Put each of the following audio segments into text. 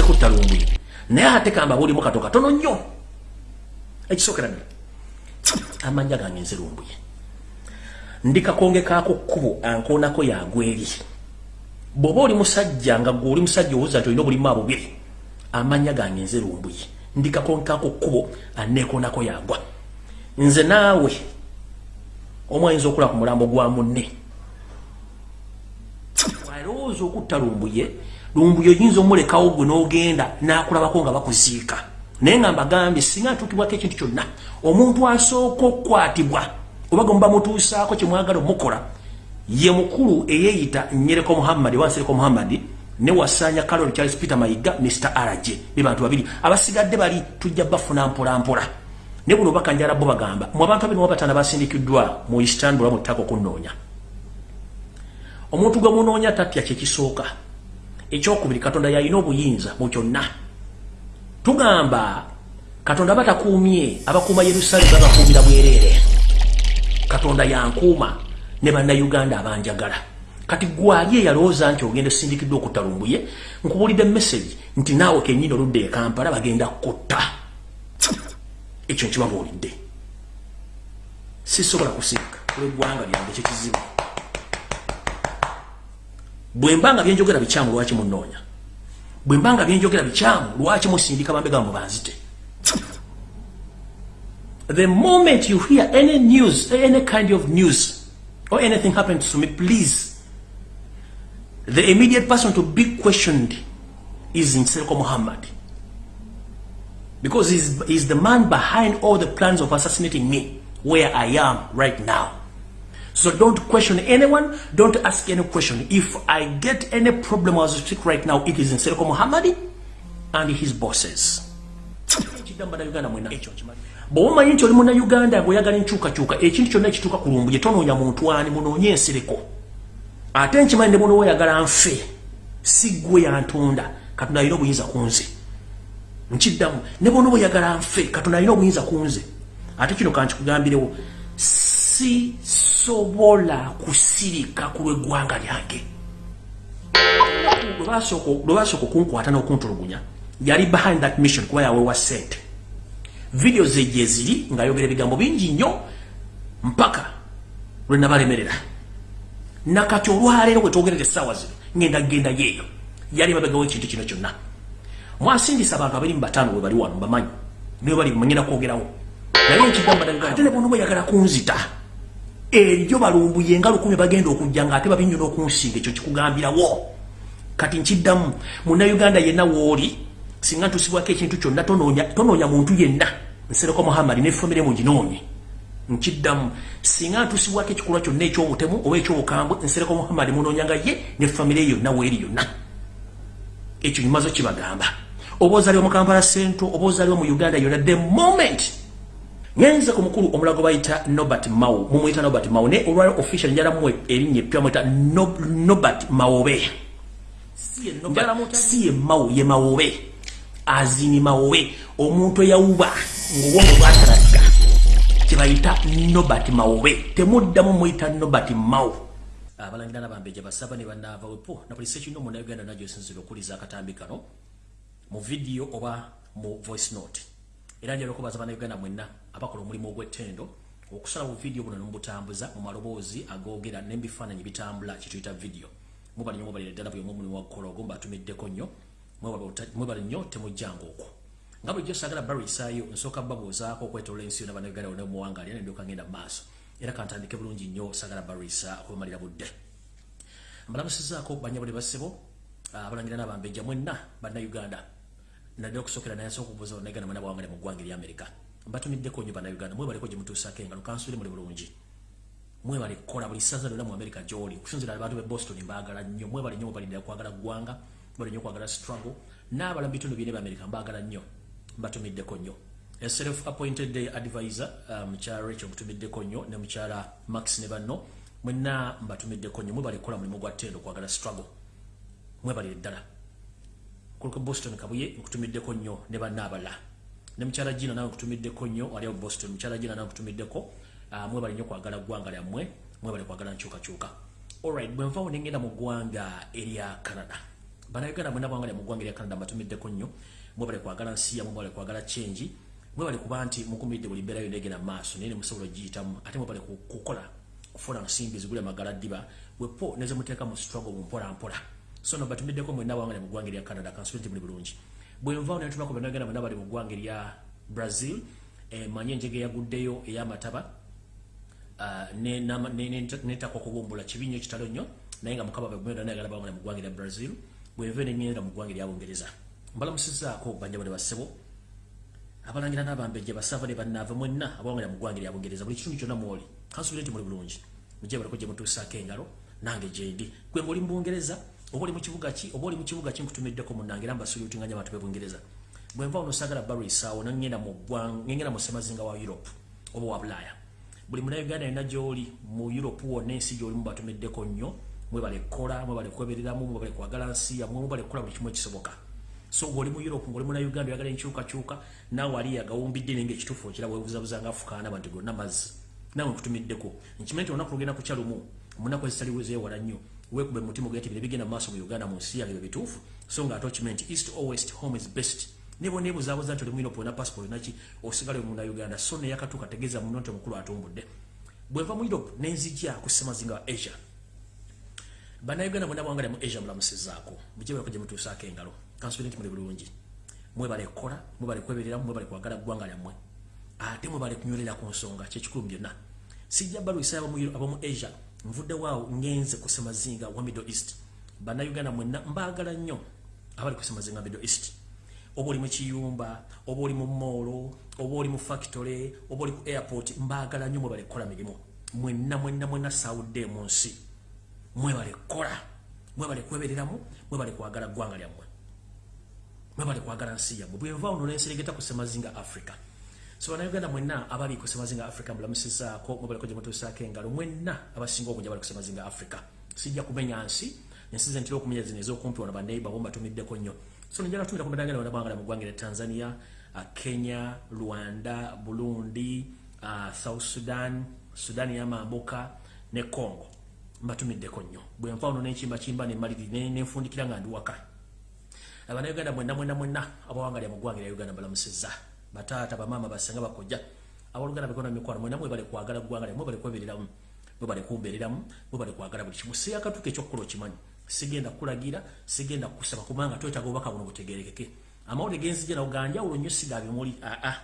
nze kutta lumbuye naye ate kamba bulimu kato katono nnyo. Ekisookera ddala amanya gange nze lumbuye. Ndikakonge kaako kkubo ankoonako yagweri bw'oba oli musajja nga gwe oli musajja owuza nti olina obulimu abubiri amanya gange nze lumbuye. Ndikakonge kaako kkubo aneekoonako yagwa nze naawe omu ayinza okula ku mulambo gwa munne. Alowooza okutta lumbuye lumbuye oyinza omulekawo gwe n'ogenda n'akulabako nga bakuziika. Naye nga mbagambye singa atuukibwako ekintu kyonna omuntu asooka okukwatibwa oba gwe muba mutuusaako kyemwagala omukola ye mukulu eyeeyita nyereko muhammadi wansereko muhammadi ne wasanya carol charles peter mayiga mr rj be bantu babiri. Abasigadde bali tujja bafuna mpolampola. Ne buno bakanjala bo bagamba mu abantu abiri mubatana basindikiddwa mu istanbul mu ttaka okunnoonya omuntu gwe munoonya tatya kyekisooka ekyokubiri katonda yalina obuyinza mu kyonna. Tugamba katonda batakuumye abakuuma yerusalemu babakuumira bwereere katonda yankuuma ne bannayuganda abanjagala. Kati gwali eyalowooza nti ogenda osindikiddwa okutta lumbuye? Nkubulidde message nti naawe kenyini oludde ekampala bagenda kutta. Ekyo nkibabuulidde. Sisobola kusirika olweggwanga lyange kyekizibu bwe mbanga byenjogera bikyamu lwaki munoonya? Bwe mbanga byenjogera bikyamu lwaki musindika bambe gambo banzite? The moment you hear any news any kind of news or anything happened to me please the immediate person to be questioned is Nserko Muhammad because he's, he's the man behind all the plans of assassinating me where I am right now so don't question anyone. Don't ask any question. If I get any problem as I speak right now, it is in Seriko Muhammadi and his bosses. bwomanyi nti oli munnayuganda bweoyagala enkyukakyuka ekintu kyonna ekituuka ku lumbu gyetonoonya muntu ani munoonye ensireko ate nkimanyi ne buno oyagala nfe si ggwe yantunda katonda alina obuyinza ku nze nkiddamu ne buno oyagala nfe katonda alina obuyinza ku nze ate kino kankikugambirewo sisobola kusirika ku lw'eggwanga lyange. Lwe basooka okunkwata n'okuntulugunya yali behind that mission kuba yawewa sente video ze gye ziri ng'ayogera ebigambo bingi nnyo mpaka lwe nabalemerera. Nakati olwaleero bwe twogerera essaawa zino ngenda genda yeeyo yali mabegawo ekintu kino kyonna. Mwasindisa abantu abiri mu bataano bwe bali wano bamanyi niwe bali manyina kwogerawo. Naye ekigambate ne bona bweyagala kunzita eryo balumbuye nga lukumi bagenda okujja ngaate babinyo n'okunsinga ekyo kikugambirawo. Kati nkiddamu munnayuganda yenna wooli singa ntusibwako ekintu kyonna tonoonya muntu yenna. Nsereko muhammadi nefamire muginoonye nkiddamu singa ntusibwako ekikolwa kyonna ekyobutemu oba ekyobukambwe nsereko muhammadi munoonyanga ye nefamire yonna weeri yonna. Ekyo nyimazo kibagamba oba ozaliwa mu kampala sento oba ozaliwa mu uganda yonna the moment ngenze ku mukulu omulago bayita nobert mao mumuyita nobert mao ne olwaliro official njalamu erinnya eppya muyita nobert mawobe. Si ye mao ye mawobe. Azini mawobe. Omuntu eyawuba ngaobwongo bwatalaga kyebayita nobert mawobe. Temuddamu muyita nobert mao. Abalangira nabambeja basaba ne banaava wepo na buli sekino munauganda najo esinzira okuliza akatambi kano mu vidiyo oba mu voice note. Era njala okubaza bannayuganda mwenna abakola omulimu ogw'ettendo okusala bu vidiyo buno nemubutambuza mu maloboozi agoogera n'ebifaananyi bitambula kituyita vidiyo mubali nnyo mubalire ddala buli omu omulimu wakukola ogwo mbaatumiddeko nnyo mwebale nnyo temujjanga okwo nga bulijjo saagala barisaayo nsooka babuuzaako okwetolola ensi yonna bannayuganda yonna muwangalya nendyoka ngenda mu maaso. Era kantandike bulungi nnyo saagala barisa okubamalira budde. Mbalamusizaako banyabule basebo abalangira n'abambejja mwenna bannayuganda. Nadde okusookera naye asobola okubuuza bannayuganda mwena bawangale mu ggwanga ery'amerika mbatumiddeko nnyo bannayuganda mwebale gye mutuusaako engalo kansubire muli bulungi. Mwebale kukola buli ssaza lyonna mu amerika gy'oli. Okusinzira abantu b'e boston mbaagala nnyo mwebale nnyo mubalindira kwagala ggwanga mwebale nnyo kwagala struggle. N'abala mu bitundu byene by'amerika mbaagala nnyo mbatumiddeko nnyo. Self appointed advisor mukyala rachel mutumiddeko nnyo ne mukyala max ne banno mwenna mbatumiddeko nnyo. Mwebale kukola mulimu gwa ttendo kwagala struggle. Mwebalire ddala kuliko boston kabuye nkutumiddeko nnyo ne banna abala ne mukyala gina nawe nkutumiddeko nnyo aliawo boston mukyala gina nawe nkutumiddeko mwebale nnyo kwagala ggwanga lyammwe mwebale kwagala nkyukakyuka. Allright bwe nvaawo nengenda mu ggwanga erya canada. Bannayuganda mwena bwangalya mu ggwanga lya canada mbatumiddeko nnyo mwebale kwagala nsiya mwebale kwagala kyengi mwebale kuba nti mukumidde buli mbeera yonna egenda maaso naye ne musobola ogiyitamu ate mwebale kukola kufuna nsimbi zigule magala ddiba wepo nezemuteeka mu struggle mumpolampola so no batumiddeko mwena bwangalya mu ggwanga lya canada kansubire nti muli bulungi bwenvaawo netunako bannayuganda mwena bali mu ggwanga lya brazil manye enjege yaguddeyo ey'amataba uh, netakwa kubumbula kibi nnyo kitalo nnyo naye nga mukama bwenda nayagala bawangala mu ggwanga lya brazil bwenve neŋŋenda mu ggwanga lya bungereza. Mbalamusizaako banjabo ne bassebo abalangira n'abambejja basava ne bannaava mwenna abawangala mu ggwanga lya bungereza buli kitundu kyonna mwoli. Kansubire nti muli bulungi. Mujje baliko gye mutuusaako engalo nange gyendi gwe ngaoli mu bungereza oba oli mu kibuga ki oba oli mu kibuga ki nkutumiddeko munnange era mbasulutinganya abantu b'ebungereza bwenva ono sagala barwisaawo nangenda mu ngenda mu semazinga wa europe oba wa bulaaya buli munauganda yonna gyoli mu europe wonna ensi gyolimu batumiddeko nnyo mwebale kukola mwebale kwebereramu mwebale kwagala nsi yamwe mwebale kukola buli kimu ekisoboka. So ngaoli mu europe ngaoli munauganda oyagala enkyukakyuka naawe ali yagawumbidde nenga ekituufu okiraba webuzabuza nga afukaana bantu gonna mazzi. Naawe nkutumiddeko. Nkimanyi nti olunaku lugenda kukyalumu munaku ezitali zeewala nnyo wekube mutima ogenda ti bino bigenda mu mu uganda mu nsi yange byo bituufu so nga ate okimanyi nti east or west home is best. Nebo nebuzabuza nti oli mwino pona passport naki osigale muna uganda. So neyakatuuka tegeeza muno nti omukulu atumbudde. Bwenva mu europe nenzijja ku ssemazinga wa asia. Bannayuganda bonna bwangalya mu asia mulamusizaako. Mujebako gye mutuusaako engalo. Kansubire nti muli bulungi. Mwebale kukola mwebale kwebereramu mwebale kwagala ggwanga lyammwe. Ate mwebale kunywerera ku nsonga kyekikulu byonna. Sijja balwisa abamu asia nvudde waawo ngenze ku ssemazinga wa middle east. Bannayuganda mwenna mbaagala nnyo abali ku ssemazinga middle east. Oba oli mu kiyumba oba oli mu moolo oba oli mu factory oba oli ku airport mbaagala nnyo mwebale kukola mirimu. Mwenna mwenna mwenna saawudde mu nsi. Mwebale kukola. Mwebale kwebereramu mwebale kwagala ggwanga lyammwe. Mwebale kwagala nsi yammwe. Bwenva ono nenseregeta ku semazinga africa so bannayuganda mwenna abali ku semazinga africa mbulamusizaako mwebaleko gye mutuusaako engalo mwenna abasinga obungi abali ku semazinga africa. Sijja kumenya nsi ensi ntera okumenya zino ez'okumpi wano baneiba bo mbatumiddeko nnyo. So njala tumira ku mirangano na bwangala mu ggwanga lya tanzania uh, kenya rwanda burundi uh, south sudan sudan yamambuka ne congo. Mbatumiddeko nnyo. Bwe nfa ono nenkimbakimba nemaliri nenfundikira nga ndi waka. Abanauganda mwenna mwenna mwenna abawangalya mu ggwanga lya uganda balamusizza bataata bamaama basenga bakojja. Abaluganda bekona mikwano mwenna mwebale kwagala ggwanga lya mwebale kwebereramu mwebale kumbereramu mwebale kwagala buli kimu. Seyakatuka ekyokukola okimanyi sigenda kulagira sigenda kusaba kubanga twetaaga obubaka buno butegerekeke amawulire genzija nawo ganjawulo nnyo sigabimuli aa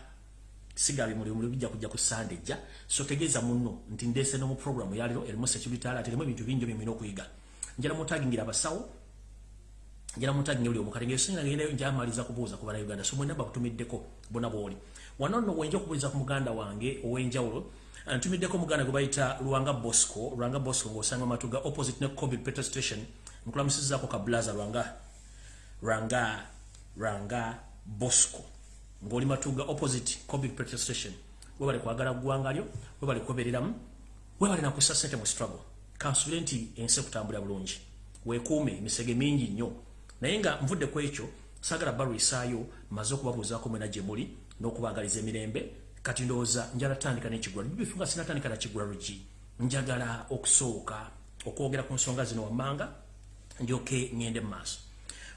sigabimuli muli bijja kujja ku sandejja so tegeeza munno nti ndeese nomu programu yaliro erimu security alert erimu ebintu bingi byemina okuyiga. Njala mutagingira abasawo njala mutagingira buli omukale ngaesonya nagendayo njamaliza kubuuza ku bannayuganda so mwena bakutumiddeko bona bwoli. Wano nno wenja okubuuliza ku muganda wange ow'enjawulo ntumiddeko muganda gwe bayita lwanga bosco lwanga bosco ng'osanga matuga opposite ne covid peter station nkulamusizzaako kablaza lwanga lwanga lwanga bosco ng'oli matuga opposite covid peter station. Webale kwagala ggwanga lyo webale kwebereramu webale nakussa sente mu struggle. Kansubire nti ensi ekutambulira bulungi. Weekuume emisege mingi nnyo naye nga nvudde ku ekyo saagala balwisaayo maze okubabuuzaako mwena gye muli n'okubaagaliza emirembe kati ndowooza njala tandika n'ekigula bibifu nga sinatandika na kigula lugi njagala okusooka okwogera ku nsonga zino wammanga ndyoke ŋŋende mu maaso.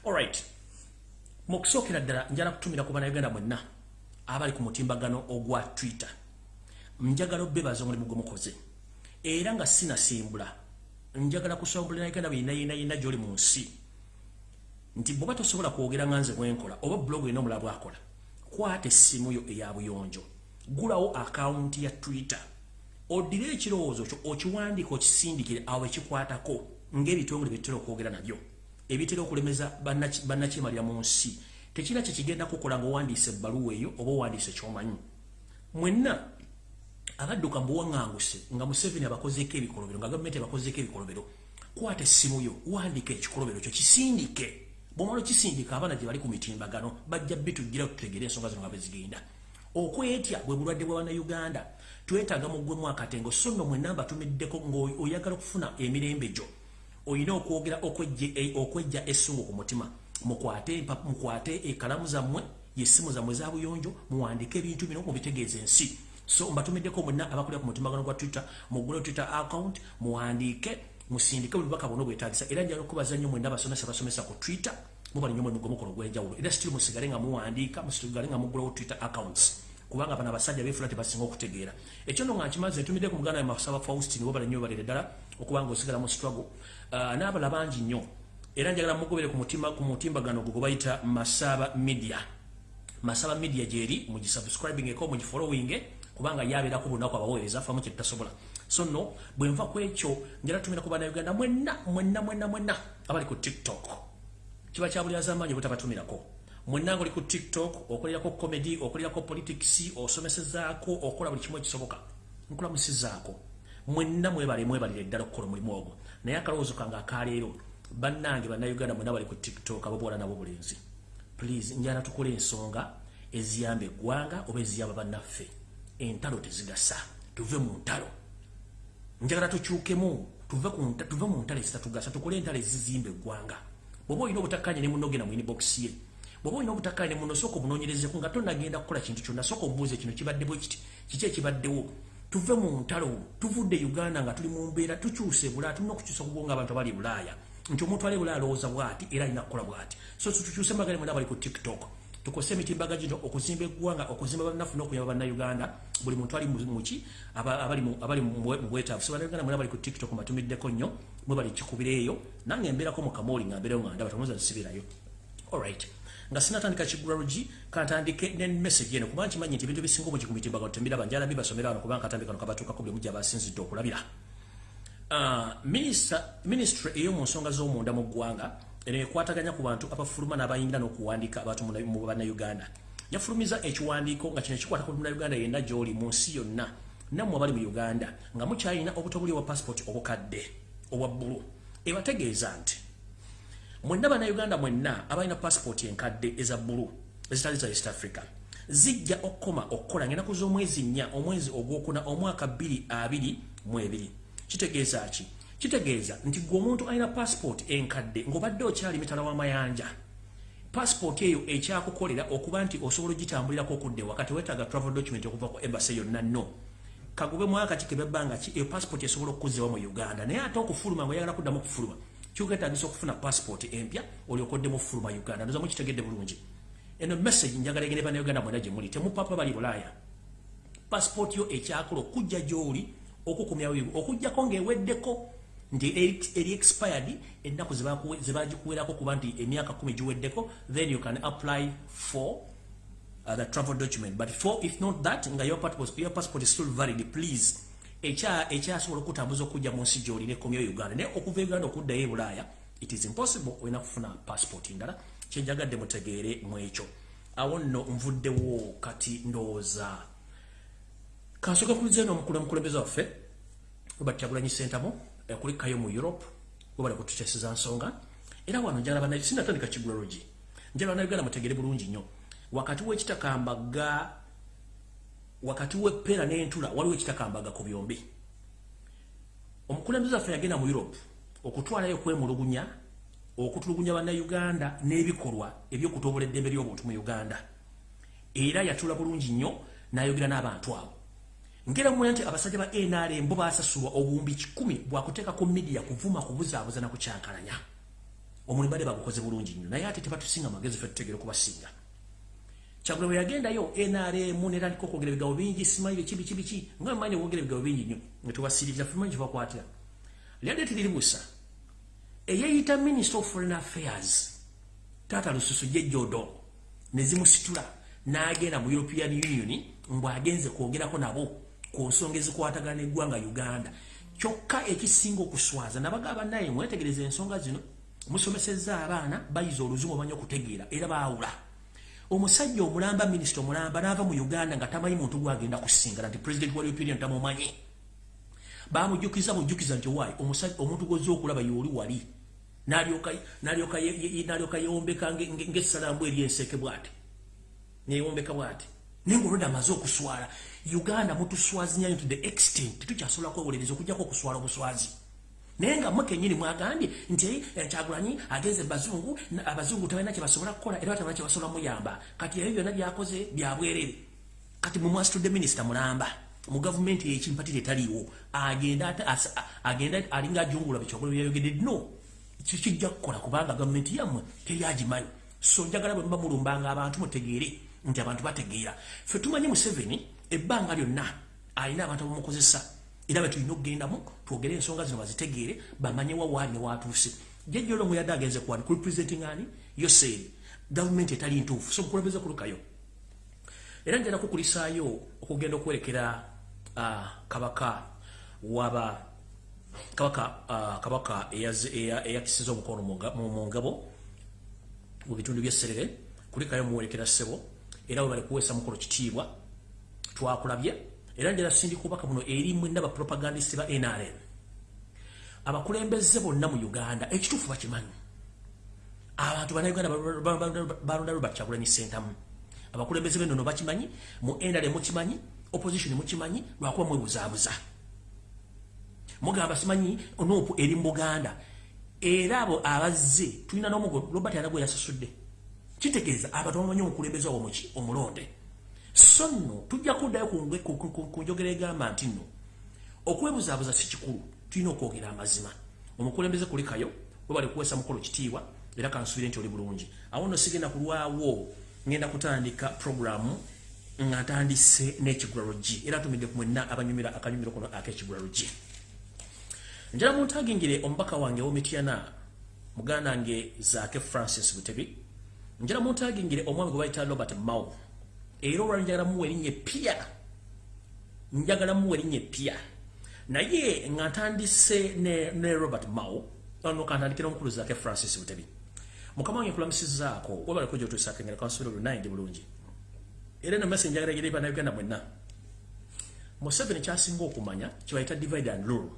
Alright mu kusookera ddala njala kutumira ku bannayuganda mwenna abali ku mutimbagano ogwa twitter. Njagala obebaza omulimu gwe mukoze. Era nga sinasimbula njagala kusombula nayuganda byenayinayina gyoli mu nsi nti bwoba tosobola kwogera nga nze bwenkola oba blog erina omulala bwakola kwata essimu yo eya buyonjo. Gulawo akawunti ya twitter. Oddire ekirowoozo kyo okiwandiika okisindikire awo ekikwatako ng'ebitongole byetutera okwogera nabyo. Ebitera okulemeza bannakyemalira mu nsi. Tekira kyekigenda kukola ngaowandiisa ebbaluwa eyo oba owandiisa ekyomanyi mwenna abadduka mbuwaŋŋanguse nga museveni abakozeeko ebikolobero nga gavumenti abakozeeko ebikolobero kwata essimu yo wandiika ekikolobero kyo kisindike bwomala okisindika abaana gye bali ku mitimbagano bajja bitujgira tutegere ensonga zino nga bwezigenda okwetya bwe bulwadde bwa bannayuganda. Twetaaga muggwemu akatengo so nno mwenna mbatumiddeko ng'oyagala okufuna emirembe gyo. Olina okwogera okwejja essungu ku mutima. Mukwate ekalamu zammwe yessimu zammwe za buyonjo muwandike ebintu bino mubitegeeza ensi. So mbatumiddeko mwenna abakulira ku mutimbagano gwa twitter mugule twitter account muwandiike musindike obubaka bwonna obwetagisa era njala okubaza nnyo mwena abasomesa basomesa ku twitter mubali nnyo mwemugo mukono gw'enjawulo era sitiri musigale nga muwandiika musigale nga mugulawo twitter accounts. Kubanga bano abasajja befula tebasinga okutegeera. Ekyo no nga nkimaze ntumidde ku muganda masaba faustin wobala nnyo balere ddala okubanga osigala mu struggle. Uh, n'abala bangi nnyo. Era njagala mugobere ku mutima ku mutimbagano gwe gwebayita masaba media. Masaba media gyeri mugisubscribing eko mugifollowing kubanga yabeerako bunaku abaweereza famu kyetutasobola so no bwenva ku ekyo njala tumira ku bannayuganda mwenna mwenna mwenna mwenna abali ku tiktok kiba kya buli azamaanyi butabatumirako mwenna oli ku tiktok okolerako comedy okolerako politics osomesezaako okola buli kimu ekisoboka. Nkulamusizaako mwenna mwebale mwebalire ddala okukola omulimu ogwo. Naye akalowoozo kange akaleero bannange bannayuganda mwenna bali ku tiktok abobuwala nabo bulenzi. Please njala tukole ensonga eziyamba eggwanga oba eziyamba bannaffe. Entalo tezigasa. Tuve mu ntalo. Njagala tukyukemu. Tuve mu ntalo ezitatugasa tukole entalo ezizimba eggwanga bwoba olina obutakkanya ne munogena mu inbox ye bwoba olina obutakkaane muno sooka obunoonyerezeku nga tonagenda kukola kintu kyonna sooka obuuze kino kibadde bwe kiti? Kiki ekibaddewo? Tuve mu ntalo tuvudde uganda nga tuli mu mbeera tukyuse bulaaya tulina okukyusa kubonga abantu abali bulaaya. Nti omuntu ali bulaaya alowooza bwati era alina kukola bwati. So tukyuse magale mwena bali ku tiktok tukose emitimbaga gino okuzimba eggwanga okuzimba bannafu n'okuyamba bannayuganda. Buli muntu ali muki abali mubwetaavu so bannayuganda mwena bali ku tiktok mbatumiddeko nnyo mwe bali kikubira eyo. Nange mbeerako mu kamooli nga mbeerewo nga ndaba tomuza zisibirayo alright nga sinatandika kigulalogi kantandike ne message eno. Kubanga kimanyi nti ebintu ebisinga omugi ku mitimba nga tembira banjala bibasomera wano kubanga katambi kano kabatuukako buli mujja basinzidde okulabira. Uh, ministry ey'omu nsonga z'omunda mu ggwanga eno ekwataganya ku bantu abafuluma n'abayingira n'okuwandiika abantu mu bannayuganda. Yafulumiza ekiwandiiko nga kino kikwata ku munnayuganda yenna gy'oli mu nsi yonna. Nammwe abali mu uganda nga mukyalina obutobuli obwa passport obukadde obwa bbulu. Ebategeeza nti mwenna bannayuganda mwenna abalina passport enkadde eza bbulu ezitali za east africa zijja okukoma okukola ngenaku z'omwezi nnya omwezi ogwokuna omwaka 22 kitegeeza ki kitegeeza nti gwe omuntu alina passport enkadde ng'obadde okyali mitala w'amayanja passport eyo ekyakukolera okuba nti osobola ogitambulirako okudde wakati wetaaga travel document okuva ku embasi yonna no. Kagube mwaka kikebebbanga ki eyo passport esobola okukuzewa mu uganda. Naye ate okufuluma ngaoyagala kuddamu okufuluma kyugetagisa okufuna passport empya olyokoddemu fuluma uganda. Ndoza mukitegedde bulungi. Eno message njagala egende bannayuganda mwena gye muli. Temupapa bali bulaaya. Passport yo ekyakola okujja gy'oli okukumyawo okugjako ng'eweddeko nti eri expired ennaku zebagikuwerako kuba nti emyaka kumi giweddeko then you can apply for uh, the travel document. But for if not that nga your passport, your passport is still valid please. Ekyasobola okutambuza okujja mu nsi gy'olina ekomyo uganda naye okuva uganda okuddayo ebulaaya it is impossible olina kufuna passport ndala. Kyenjagadde mutegeere mu ekyo. Awo nno nvuddewo kati ndowooza. Kansooka kuliza eno omukulembeze waffe webatyagulanyi sentamu kulikayo mu europe webali kututeeseza nsonga. Era wano njala bana sinatandika kigulologi njala banayuganda mutegeere bulungi nnyo. Wakati w'ekitakambaga wakati w'eppeera n'entula waliwo ekitakambaga ku byombi. Omukulembeze waffe yagenda mu europe okutwalayo kwemulugunya okutulugunya bannayuganda n'ebikolwa ebyokutobola eddembe ly'obuntu mu uganda. Era yatula bulungi nnyo n'ayogera n'abantu abo ngera mumanya nti abasajja ba nrm bo basasulwa obuwumbi kikumi bwakuteeka ku midiya kuvuma kubuzaabuza nakukyankalanya omulimu badde bagukoze bulungi nnyo naye ate tebatusinga magezi fe tutegere okubasinga kyagula bwe yagendayo nrm netandika okwogera ebigabo bingi simaire kibi kibi ki nga mmanyi okwogera ebigabo bingi nnyo nga tewasiririza fumanyi kibakwatira lyadde tiri libusa eyeyita minister of foreign affairs taata lususu jejjodo nezimusitula n'agenda mu european union mbwagenze kwogerako nabo ku nsonga ezikwatagana eggwanga uganda. Kyokka ekisinga okuswaza nabagamba naye mwetegereza ensonga zino musomesezza abaana bayiza oluzungu omanyi okutegeera era baawula. Omusajja omulamba minisita omulamba n'ava mu uganda nga tamanyi muntu gwagenda kusingana nti president wa european tamumanyi bamujjukiza bujjukiza nti wayi omuntu gwoza okulaba yooli wali nalyoka yewombeka ngaessalambu eryenseke bwati neyewombeka bwati naye ngaolwedde amaze okuswala uganda mutuswazinyayo to the extent tetukyasobola kwewolereza okugjako okuswala obuswazi. Naye nga mwe kenyini mwagambye nti kyagulanyi agenze bazungu abazungu tebalina kyebasobola kukola era batabana kyebasobola muyamba. Kati ebyo byonna byakoze byabwerere kati mumwasitudde minisita mulamba mu gavumenti ekimpatire taliiwo agenda agenda alinga ajungula bikyogolo byayogedde no. Kikijja kukola kubanga gavumenti yammwe teryagimanyi so njagala bwe muba mulumbanga abantu mutegeere nti abantu bategeera. Ffe tumanyi museveni ebbanga lyonna alina abantu abamukozesa. Era betulina okugendamu twogere ensonga zino bazitegeere bamanyewa waali newatuuse jejjolongo yadde agenze kuwani kurepresenting ani yoseeri gavumenti etali ntuufu? So mukulembeze kulukayo era njala kukulisaayo okugenda okwerekera uh, kabaka waba kabaka uh, kabaka eyakisiza omukono mu ngabo mu bitundu byesserere kulikayo muwerekera ssebo era webali kuweesa mukolo kitiibwa twakulabye. Era njala sindika obubaka buno eri mwenna bapropagandist ba nrm abakulembeze bonna mu uganda ekituufu bakimanyi. Abantu bannayuganda balonda lwe bakyagulanyi sentamu abakulembeze benono bakimanyi mu nrm mukimanyi opposition mukimanyi lwakuba mwebuzaabuza. Mugamba simanyi onopu eri mu buganda. Era abo abazze tulina n'omugo robert anagwe yasasudde kitegeeza abantu bamanyi omukulembeze wawo muki omulonde. So nno tujja kuddayo ku njogera egamba nti nno okwebuzaabuza si kikulu tulina okwogera amazima. Omukulembeze kulikayo we bali kuwesa mukolo kitiibwa era kansubire nti oli bulungi. Awo nno sigenda kulwawo ngenda kutandika programu nga ntandise n'ekigulalo g era tumidde ku mwenna abanyumira akanyumiro kuno ak'ekigulalo g. Njala muntagingire omubaka wange womityana muganda nge zaake francis butebi njala muntagingire omwami gwe bayita robert mao. Era olwali njagala muwa erinnya epya njagala muwa erinnya epya naye nga ntandise ne, ne robert mao no kantandikira omukulu zaake francis butebi. Mukama wange nkulamusizaako webaleko gyotuusakengera kansubira olunaye ndi bulungi. Era no message njagala egere bannayuganda mwenna. Museveni kyasinga okumanya kyebayita divide and rule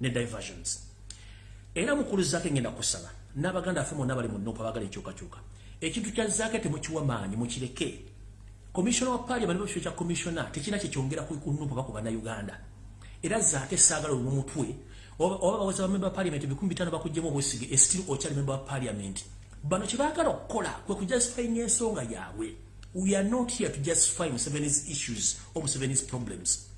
ne diversions. Era mukulu zaake ngenda kusaba n'abaganda affe mwonna bali mu nupa bagala enkyukakyuka. Ekintu kya zaake temukiwa maanyi mukireke komishona wa paliament bakifo kya komishona tekina kyekyongera ku nupa baku bannayuganda. Era zaake saagala olumu mutwe oba baweza bamemba ba paliament bikumi bitano bakuggyemu obwesige estil okyali memba wa paliament bano kyebaagala okukola kwe kujustifying ensonga yaabwe. We are not here to justify Museveni's issues or Museveni's problems.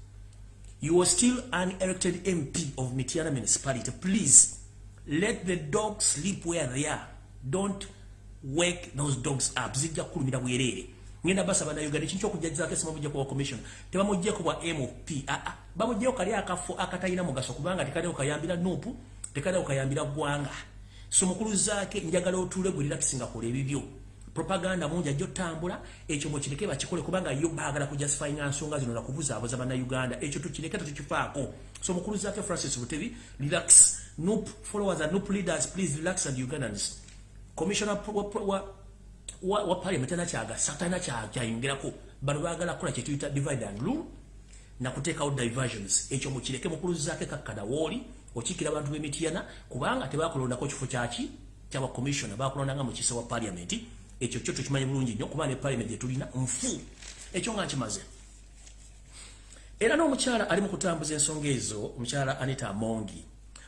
You are still an elected MP of Mitiana municipality. Please let the dogs sleep where they are. Don't wake those dogs up. Zijja kulumira bwerere. Ngenda basa bana Uganda kincho kujajiza kesi mabujja kwa commission. Teba mujje ko bwa MOP. Ah ah. Bamujje kali akafu akatayina mugaso kubanga tikade okayambira nupu, tikade okayambira gwanga. So mukulu zake njagala otule gwe relaxing akole ebibyo. Propaganda mungi ajja otambula ekyo mukireke bakikole kubanga yo baagala kujustifying nsonga zino nakubuzaabuza bannayuganda. Ekyo tukireke tetukifaako so mukulu zaake francis butebi relax. Nup followers and nup leaders. Please relax and ugandans. Commissioner wa, wa, wa, wa parliament ana kyagasa talina kyayongerako. Bano baagala kukola kyetuyita divide and rule nakuteekawo diversions. Ekyo mukireke mukulu zaake kakkada wooli okiikira abantu b'emityana kubanga tebakulondako kifo kyaki kyaba commissioner. Bakulondanga mu kisa wa parliament ekyo kyo tukimanyi bulungi nnyo kuba ne parliament gyetulina nfu. Ekyo nga nkimaze era n'omukyala ali mu kutambuza ensonga ezo omukyala anita amongi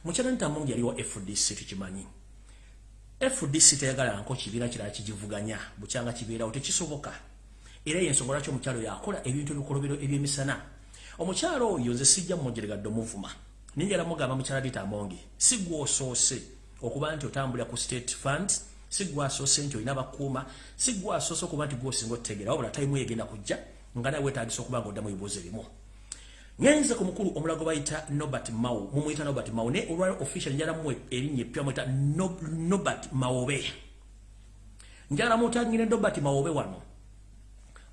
mukyala anita amongi yaliwo fdc tukimanyi. Fdc teyagalanko kibiina kirala kigivuganya. Bukyanga kibeerawo tekisoboka. Era yensonga lwaki omukyalo yakola ebintu ebikolobero ebyemisana? Omukyalo oyo nze sijja mumugyeregadde omuvuma ninjala mugamba mukyala anita amongi si gwosoose okuba nti otambulira ku state funds sigwa asoose nti olina bakuuma. Sigwa asoose okuba nti gwosinga otutegeera wabula tayimu yegenda kujja nga nawe weetagisa okuba nga oddamu ebibuuzo ebimu. Ngenze ku mukulu omulago bayita nobert mao mumuyita nobert mao naye olwaliro official njala mu erinnya eppya muyita nobert mawobe. Njala mutangire nobert mawobe wano.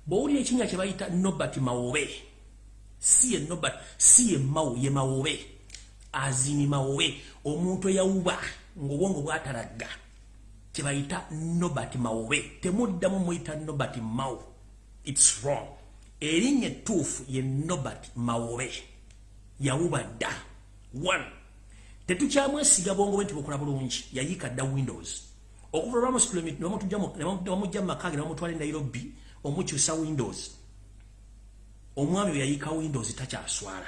Bwowulira ekinnya kye bayita nobert mawobe si ye nobert si ye mao ye mawobe. Azini mawobe omuntu eyawuba ngaobwongo bwatalagga kyebayita nobert mawobe. Temuddamu muyita nobert mao its wrong. Erinnya ettuufu ye nobert mawobe yawuba dda one tetukyamwesiga bwongo bwe nti bukola bulungi yayiika dda windows. Okuva lwamujja mu makage nebamutwala e nairobi omukyusa windows. Omwami we yayiika windows takyaswala.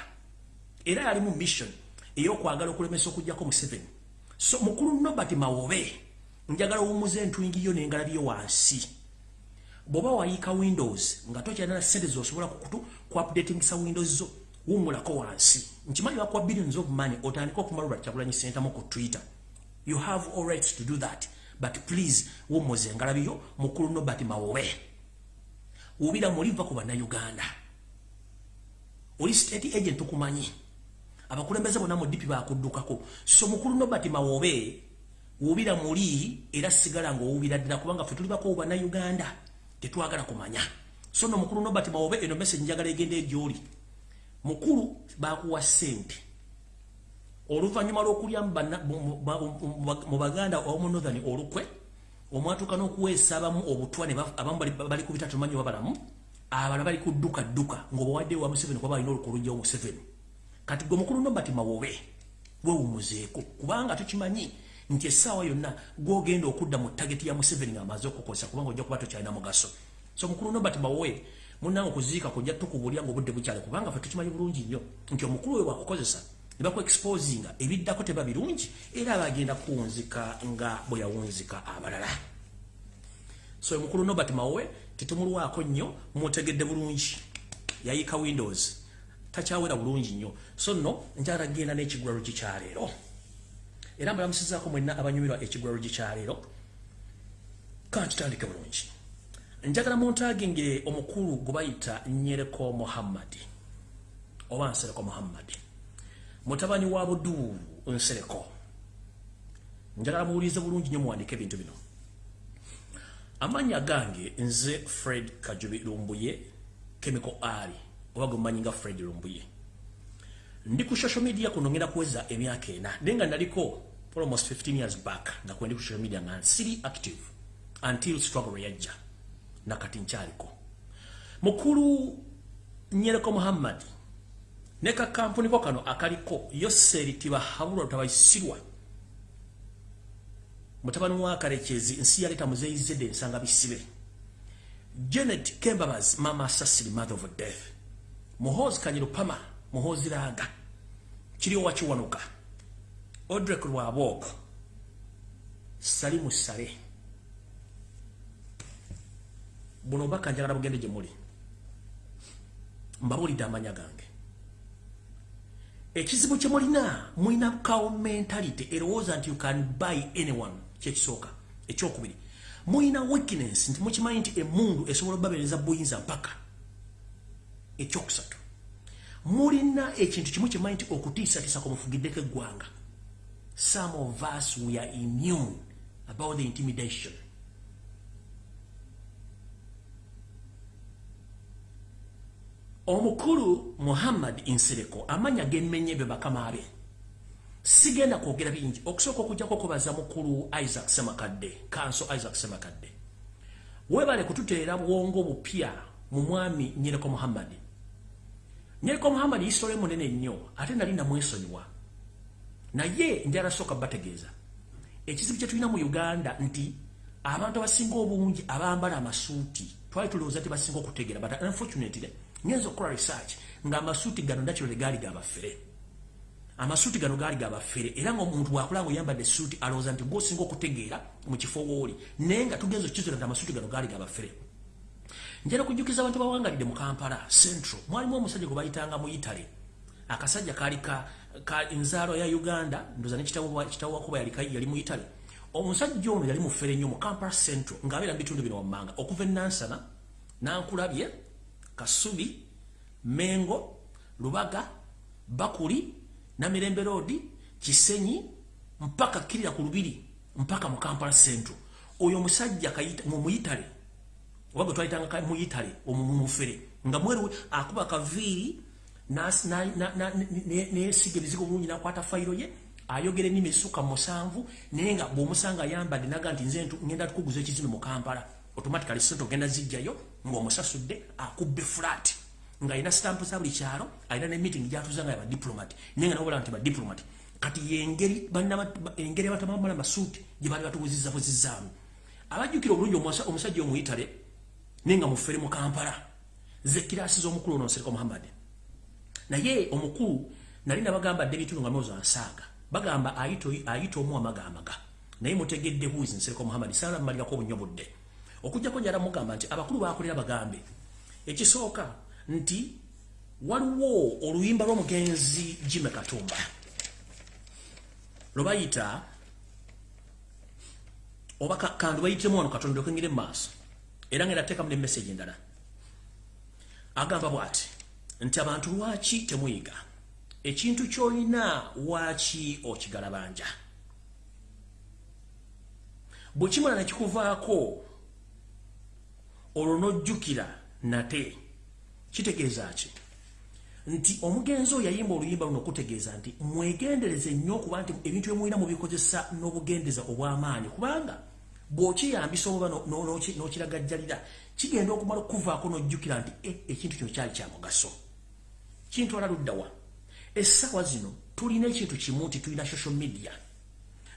Era yali mu mission ey'okwagala okulemesa okugjako museveni so mukulu nobert mawobe njagala owumuza entwingiyo nengalabyo wansi. Bw'oba wayiika windows nga tokyalina sente zosobola kukutu kuupdatingisa windows zo wumulako wansi. Nkimanyi bakuwa billions of money otandika okumalula kyagulanyi sentamu ku twitter. You have all rights to do that but please wumuze engalabiyo mukulu nobert mawowe. Wubira muliva ku bannayuganda. Oli state agent tukumanyi. Abakulembeze bonna mu dipi bakuddukako. So mukulu nobert mawobe wubira muli era sigala ngaowubira ddala kubanga fe tuli bako bannayuganda tetwagala kumanya. So no mukulu nobert mawobe eno message njagala egenda egyoli mukulu bakuwa sente oluvannyuma lw'okulya mu baganda omu northern olukwe omwatuka n'okuweesa abamu obutwa abamu bali ku bitatu manyi wabalamu abala bali ku dduka dduka ng'obawadde wa museveni kuba balina olukulujja wa museveni. Kati gwe mukulu nobati mawobe wewumuzeeko kubanga tukimanyi nti essaawa yonna gwogenda okudda mu tageti ya museveni ng'amaze okukozesa kubanga ojja kuba tokyalina mugaso. So mukulu nobati mawowe munange okuziika kujja tukubulya ngaobudde bukyale kubanga fe tukimanyi bulungi nnyo nti omukulu we wakukozesa ne bakuexposinga ebiddako teba birungi era bagenda kuwunzika nga bwe yawunzika abalala. So omukulu nobert mawe tetumulwako nnyo mutegedde bulungi. Yayika windows. Takyawera bulungi nnyo. So nno njala genda n'ekigwalo kikyaleero era mbalamusizaako mwenna abanyumirwa ekigwalo kikyaleero kantutandike bulungi. Njagala muntagingire omukulu gwe bayita nyereko muhammadi oba nsereko muhammadi mutabani wa buduulu nsereko. Njagala muwulirize bulungi nnyo muwandike ebintu bino. Amannya gange nze fred kajubi lumbuye chemical ali oba gwe mumanyi nga fred lumbuye ndi ku social media kuno ngenda kuweza emyaka ena. Naye nga naliko almost 15 years back nga kwendi ku social media nga nsiri active until struggle yajja nakati nkyaliko mukulu nyereko muhammadi ne kakampuni ko kano akaliko yoseri tibahabulwa tabayisirwa mutabani wa karekezi nsi yaleta muzeyizedde ensanga bisibe. Janet kembabas mama asasiri mother of death. Muhozi kanyiro raga kiri owakiwanuka odrek lwabok salimu sale buno baka njagala bugende gye muli. Mbabulidde amanya gange. Ekizibu kye mulina mulina kawo mentality erowooza nti you can buy anyone kyekisooka ekyokubiri. Mulina weakness nti mukimanyi nti emundu esobola obabereza buyinza mpaka. Ekyokusatu mulina ekintu kimu kimanyi nti okutiisatiisa kumufugiddeko eggwanga. Some of us we are immune about the intimidation. Omukulu muhammad insereko amanya gemenye be bakama be. Sigenda kwogera bingi. Okusooka okujjako kubaza mukulu isaac semakadde kanso isaac semakadde webale kututeera bwongo bupya mu mwami nyereko muhammad nyereko muhammad isitole munene nnyo ate nali namwesonyiwa. Naye ndi alasooka bategeeza. Ekizibu kye tulina mu uganda nti abantu abasinga obungi abambala amasuuti twali tulowooza tebasinga okutegeera but unfortunately ngenza okukola research nga amasuuti gano nakirole gaali gabafere amasuuti gano gaali gabafere era ngaomuntu bwakulanga oyambadde suuti alowooza nti gwosinga okutegeera mu kifo wooli naye nga tugenza okukizula nti amasuuti gano gaali gabafere njala kujjukiza abantu bawangalidde mu kampala central. Mwalimu omusajja gwe bayitanga mu itale akasajja kaali ka enzaalo ya uganda ndoza nekitawo wakuba yali mu itale omusajja ono yali mufere nnyo mu kampala central ngaabeera mu bitundu bino wammanga. Okuva enansana nankulabye kasubi mengo lubaga bakuli namirembe road kisenyi mpaka kirira ku lubiri mpaka mu kampala central. Oyo omusajja mumuyitale oba gwe twayitanga muyitale omumufere nga mweru akuba kaviiri nesiga ebizigo bulungi nakwata fayiro ye ayogera ennimi esukka musanvu naye nga bw'omusanga ayambadde naga nti nze ngenda tukuguza ekizimbe mu kampala. Automatically sente ogenda zijjayo ng'omusasudde akubbe flat. Nga alina sitampu za buli kyalo alina ne meeting gyatuza nga yabadiplomat naye nga nawobola nti badiplomat kati yengeri engeri abatamambala masuuti gye baali batubuzizabuzizzaamu abajjukira obulungi omusajja omuyitale naye nga mufere mu kampala. Ze kirasi z'omukulu onosereka muhammad. Naye omukulu nali nabagambadde ebitundu nga myozo ansaaga bagamba ayita omu amagaamaga naye mutegedde huizi nsereka muhammad? Saala mmalirako obunnyo budde okujjako njala mugamba nti abakulu bakolera bagambe. Ekisooka nti waliwo oluyimba lw'omugenzi jime katumba. Lwebayita oba kandu bayitemu wano katonda okwengire mu maaso era nga erateekamu nemesagi endala. Agamba bw'ati nti abantu lwaki temuyiga? Ekintu kyolina waaki okigalabanja? Bwe kimala nekikuvaako olwo nojjukira nate kitegeeza ki? Nti omugenzi oyo yayimba oluyimba luno okutegeeza nti mwegendereze nnyo okuba nti ebintu byemulina mubikozesa n'obugendeza obw'amaanyi. Kubanga bw'okiyambisa oba n'okiragajjalira kigenda okumala okuvaako n'ojjukira nti e, ekintu kino kyali kya mugaso. Kintwala luddawa essaawa zino tulina ekintu kimu nti tulina social media.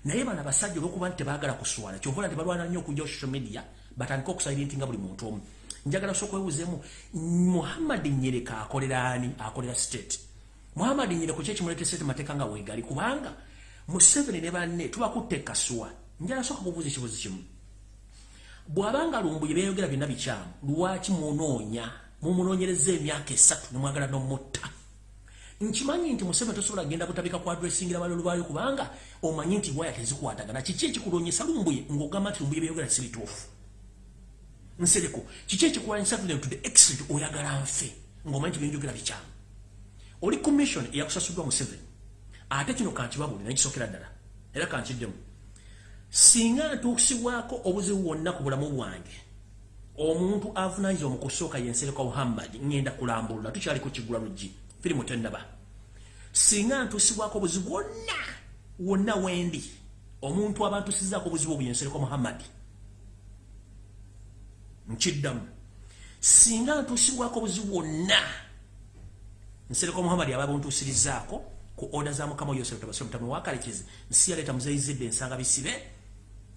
Naye bano abasajja olwokuba nti tebaagala kuswala kyovola nti balwana nnyo okujja social media batandika okusayirintinga buli muntu omu. Njagala soka okwewuzeemu muhammad nyereka akolera ani? Akolera state. Muhammad nyereko kyekimuleeta state mateeka nga weegali kubanga museveni ne banne tubakutte ekasuwa njala soka kubuuza ekibuzi kimu. Bw'abanga lumbuye beeyogera byonna bikyamu lwaki munoonya mumunoonyereza emyaka esatu nemwagala nomutta? Nkimanyi nti museveni tosobola kgenda butabika ku adresingira balolu baayo kubanga omanyi nti waya tezikwatagana kiki ekikulonyesa lumbuye ng'ogamba nti lumbuye beeyogera si bituufu. Nsereko kiki ekikulanyisa tule to the extent oyagala nfe? Ng'omanyi nti byenjogera bikyamu. Oli commission eyakusasuddwa museveni ate kino kankibabulira nekisookera ddala. Era kankiddemu singa ntuusibwako obuzibu bwonna ku bulamu bwange omuntu avunanyiza omukusooka yensereka muhammad ngenda kulambulula tukyali ku kigula luggi firimu tenaba singa ntuusibwako obuzibu bwonna wonna wendi omuntu abantusizaako obuzibu obuyensereka muhammad. Nkiddamu. Singa ntuusibwako obuzibu bwonna nsereka muhammad aba buntuusirizaako ku oda za mukama yosetabasomutamu wakalekezi nsi yaleeta muzeyizidde ensanga bisibe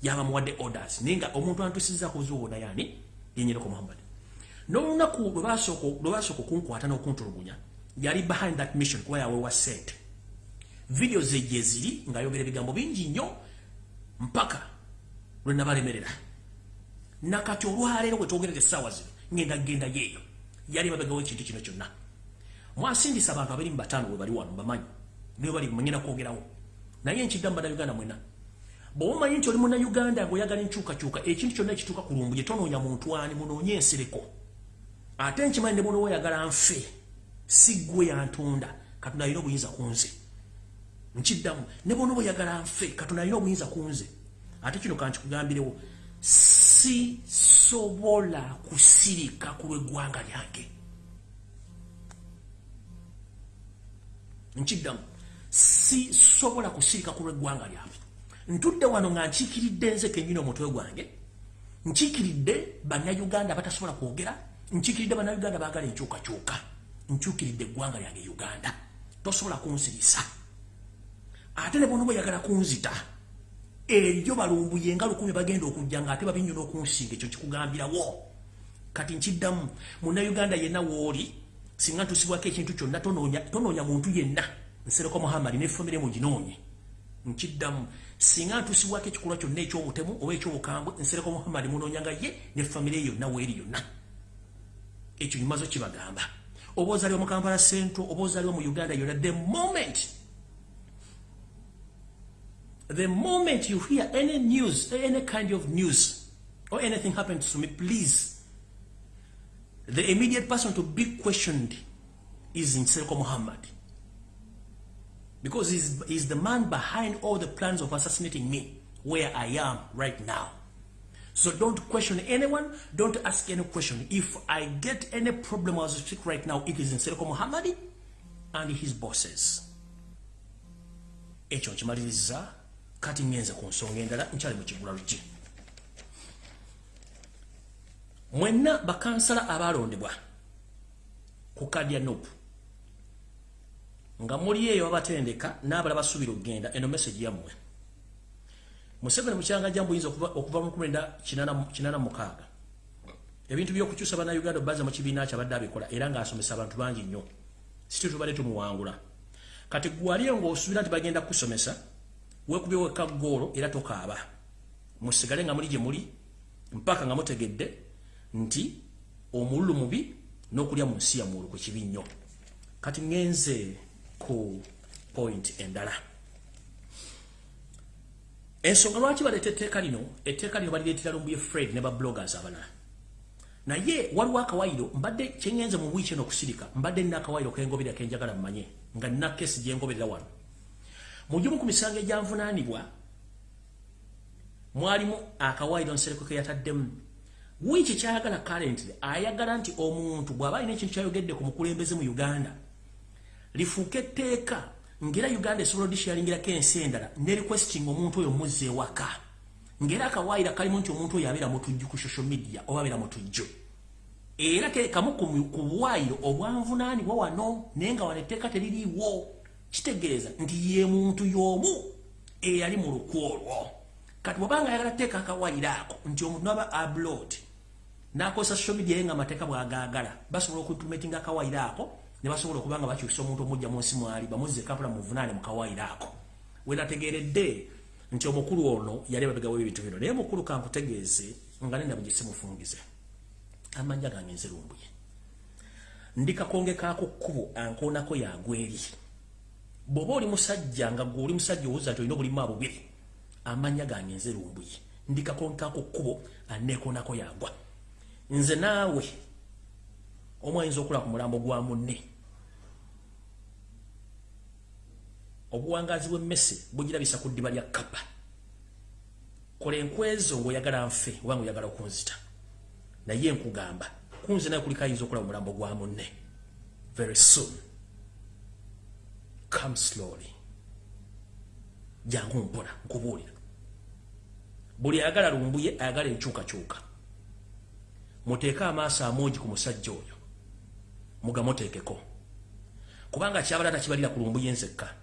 yaba muwadde orders. Ninga omuntu antusiza ku zuwo na yani yenyereko Muhammad. No lunaku lwasoko lwasoko kunkwata no kuntulugunya yali behind that mission where we were set. Video zeje ziri nga yogere bigambo bingi nnyo mpaka lwena balemerera nakati olwalero kwe twogerere sawa zino ngenda genda yeyo yali babega w'ekintu kino kyonna. Mwasindisa abantu abiri mu bataano bwe bali wano bamanyi niwe bali mwenyina kwogerawo. Naye nkiddamu bada uganda mwena bwomanyi nti oli muna uganda ngaoyagala enkyukakyuka ekintu kyonna ekituuka ku lumbu gyetonoonya muntu ani munoonye ensereko. Ate nkimanyi ne bonawo oyagala nfe si ggwe yantunda katonda alina obuyinza ku nze. Nkiddamu ne bona oyagala nfe katonda alina obuyinza ku nze. Ate kino kankikugambirewo sisobola kusirika ku lw'eggwanga lyange. Nkiddamu sisobola kusirika ku lw'eggwanga lyange ntudde wano nga nkiikiridde nze kenyini omutwe gwange nkiikiridde bannayuganda batasobola kwogera nkiikiridde bannayuganda baagala enkyukakyuka nkyukiridde eggwanga lyange uganda. Tosobola kunsirisa. Ate ne bona bweyagala kunzita eryo balumbuye nga lukumi bagenda okujja nga ate babinyona okunsinga ekyo kikugambirawo. Kati nkiddamu munnayuganda yenna wooli singa ntusibwako ekintu kyonna tonoonya muntu yenna. Nsereko muhammadi nefamire muginoonye nkiddamu singa ntusibwako ekikolwa kyonna ekyobutemu oba ekyobukambwe nsereko muhammadi munoonyanga ye ne famire yonna weeri yonna. Ekyo nyumazo kibagamba. Oba ozaliwa mu kampala central oba ozaliwa mu uganda yonna the moment. The moment you hear any news any kind of news or anything happens to me please. The immediate person to be questioned is nsereko muhammad because he's, he's the man behind all the plans of assassinating me where I am right now. So don't question anyone. Don't ask any question. If I get any problem as I speak right now, it is in Seriko Muhammadi and his bosses. Echo nchimaliriza kati ngenze ku nsonga endala nkyali mu kigula luki. Bakansala abalondebwa ku kadi ya nga muli eyo abatendeka n'abala basuubira okugenda eno message yammwe. Museveni mukyanga jambu yinza okuva mu kumenda kinana mukaaga. Ebintu by'okukyusa bannayuganda obaza mu kibiina kyabadde abikola era ng'asomesa abantu bangi nnyo. Siti tubadde tumuwangula. Kati gwaliyo ng'osuubira nti bagenda kukusomesa weekubye wekka goolo era tokaaba. Musigale nga muli gye muli mpaka nga mutegedde nti omululu mubi n'okulya mu nsi yamuulu ku kibi nnyo. Kati ŋŋenze ku point endala. Ensonga lwaki baleeta etteeka lino? Etteeka lino balireetera lumbuye fred ne babloggers abalala. Naye waliwo akawairo mbadde kyeŋŋenze mu wiiki eno okusirika mbadde nina akawairo kengobera kenjagala mumanye nga nina kesi gyengoberera wano. Mu gimu ku misango egyanvunaanibwa mwalimu akawairo nsereko ke yataddemu. Wiiki kyayagala currently ayagala nti omuntu bw'aba alina ekintu kyayogedde ku mukulembeze mu uganda lifuuka etteeka ngera uganda esobola odishyalingirako ensi endala ne requesting omuntu oyo muzza ewaka. Ngera akawaayira kalimu nti omuntu oyo abeera mutujju ku social media oba abeera mutujju era kamu ku bwayiro obwanvunaanibwa wano naye nga wano etteeka teririiwo. Kitegeeza nti ye muntu y'omu eyali mu lukw olwo. Kati bwobanga ayagala teeka akawaayiro ako nti omuntu naba abroad n'akozesa social media ye nga amateeka bw'agaagala basobola okuimplementinga akawaayiro ako ne basobola okuba nga bakyusa omuntu omujja mu nsi mwali bamuzze kampala muvunaane mu kawaayiro ako. We nategeeredde nti omukulu ono yali ababegawo ebintu bino. Naye mukulu kankutegeeze nga nenda bugisi mufungize amanja gange nzirumbuye. Ndi kakonge kako kkubo ankoonako yagweri bw'oba oli musajja nga gwe oli musajja owuza nti olina obulimu abubiri amanya gange nzirumbuye. Ndi kakonge kako kkubo aneekoonako yagwa nze naawe omwayinza okula ku mulambo gwa munne obuwangazi bw'emmese bugirabisa ku ddiba lya kapa kola enkwezo ng'oyagala nfe oba ngaoyagala okunzita naye nkugamba kunze naye kuliko ayinza okulaba omulambo gwa munne. Very soon. Come slowly. Jangu mpola nkubuulira. Buli ayagala lumbuye ayagala enkyukakyuka. Muteeke amaaso amungi ku musajja oyo. Mugamuteekeko. Kubanga kyabala takibalira ku lumbuye nzekka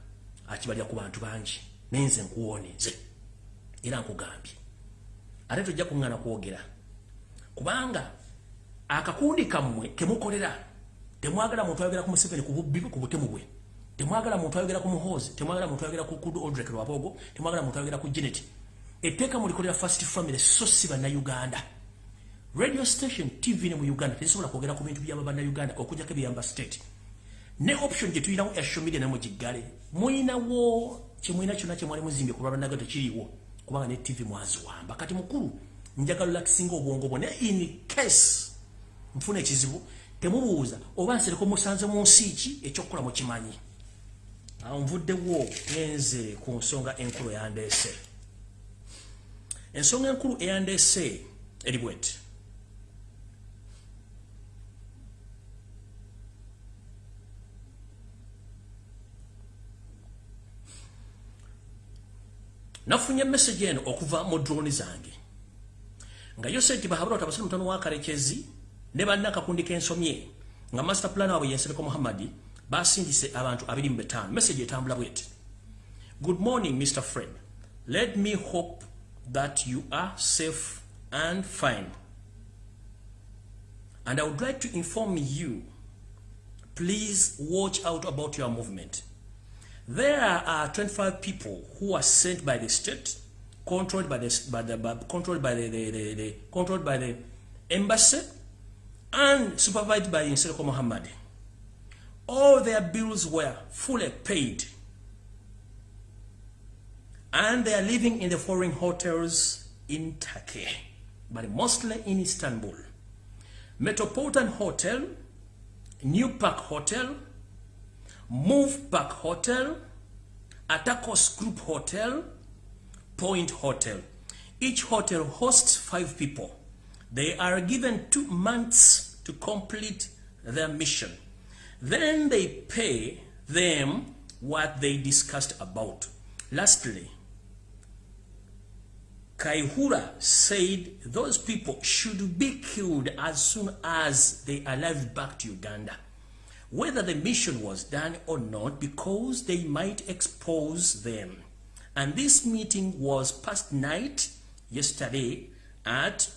akibalya ku bantu bangi nenze nkuwoneze era nkugambye. Ate tojja kuŋŋana kwogera. Kubanga akakundi kammwe kemukolera temwagala muntu ayogera ku museveni ku bubbi ku butemu bwe. Temwagala muntu ayogera ku muhoozi temwagala muntu ayogera ku odrek lwabogo temwagala muntu ayogera ku genet etteeka mulikolera fast family so si bannayuganda. Radio station tv ne mu uganda tezisobola kwogera ku bintu byaba bannayuganda okujjako ebyamba state ne option gye tulinawo ya social media namugiggale mulinawo kyemulina kyonna kyemwali muzimbye ku lwabanaga tekiriiwo kubanga ne tv mwaziwamba. Kati mukulu njagala lakisinga obwongo bwo naye in case nfuna ekizibu temubuuza oba nsereko musanze mu nsi ki ekyokukola mukimanyi? Awo nvuddewo ngenze ku nsonga enkulu eyandeese ensonga enkulu eyandeese eri bweti nafunye message eno okuva mu drone zange. Nga yose ti bahabura tabasana mutano wa karekezi ne banna kakundi kensomye. Nga master plan wabwe yensereko muhammadi basindise abantu abiri mu betaano. Message etambula bwete good morning mr fred. Let me hope that you are safe and fine. And i would like to inform you please watch out about your movement There are 25 people who are sent by the state, controlled by the, by the by, controlled by the, the, the, the, controlled by the embassy, and supervised by Inserko Muhammad. All their bills were fully paid, and they are living in the foreign hotels in Turkey, but mostly in Istanbul. Metropolitan Hotel, New Park Hotel, Move Park Hotel, Atakos Group Hotel, Point Hotel. Each hotel hosts five people. They are given two months to complete their mission. Then they pay them what they discussed about. Lastly, Kaihura said those people should be killed as soon as they arrive back to Uganda whether the mission was done or not because they might expose them. And this meeting was past night yesterday at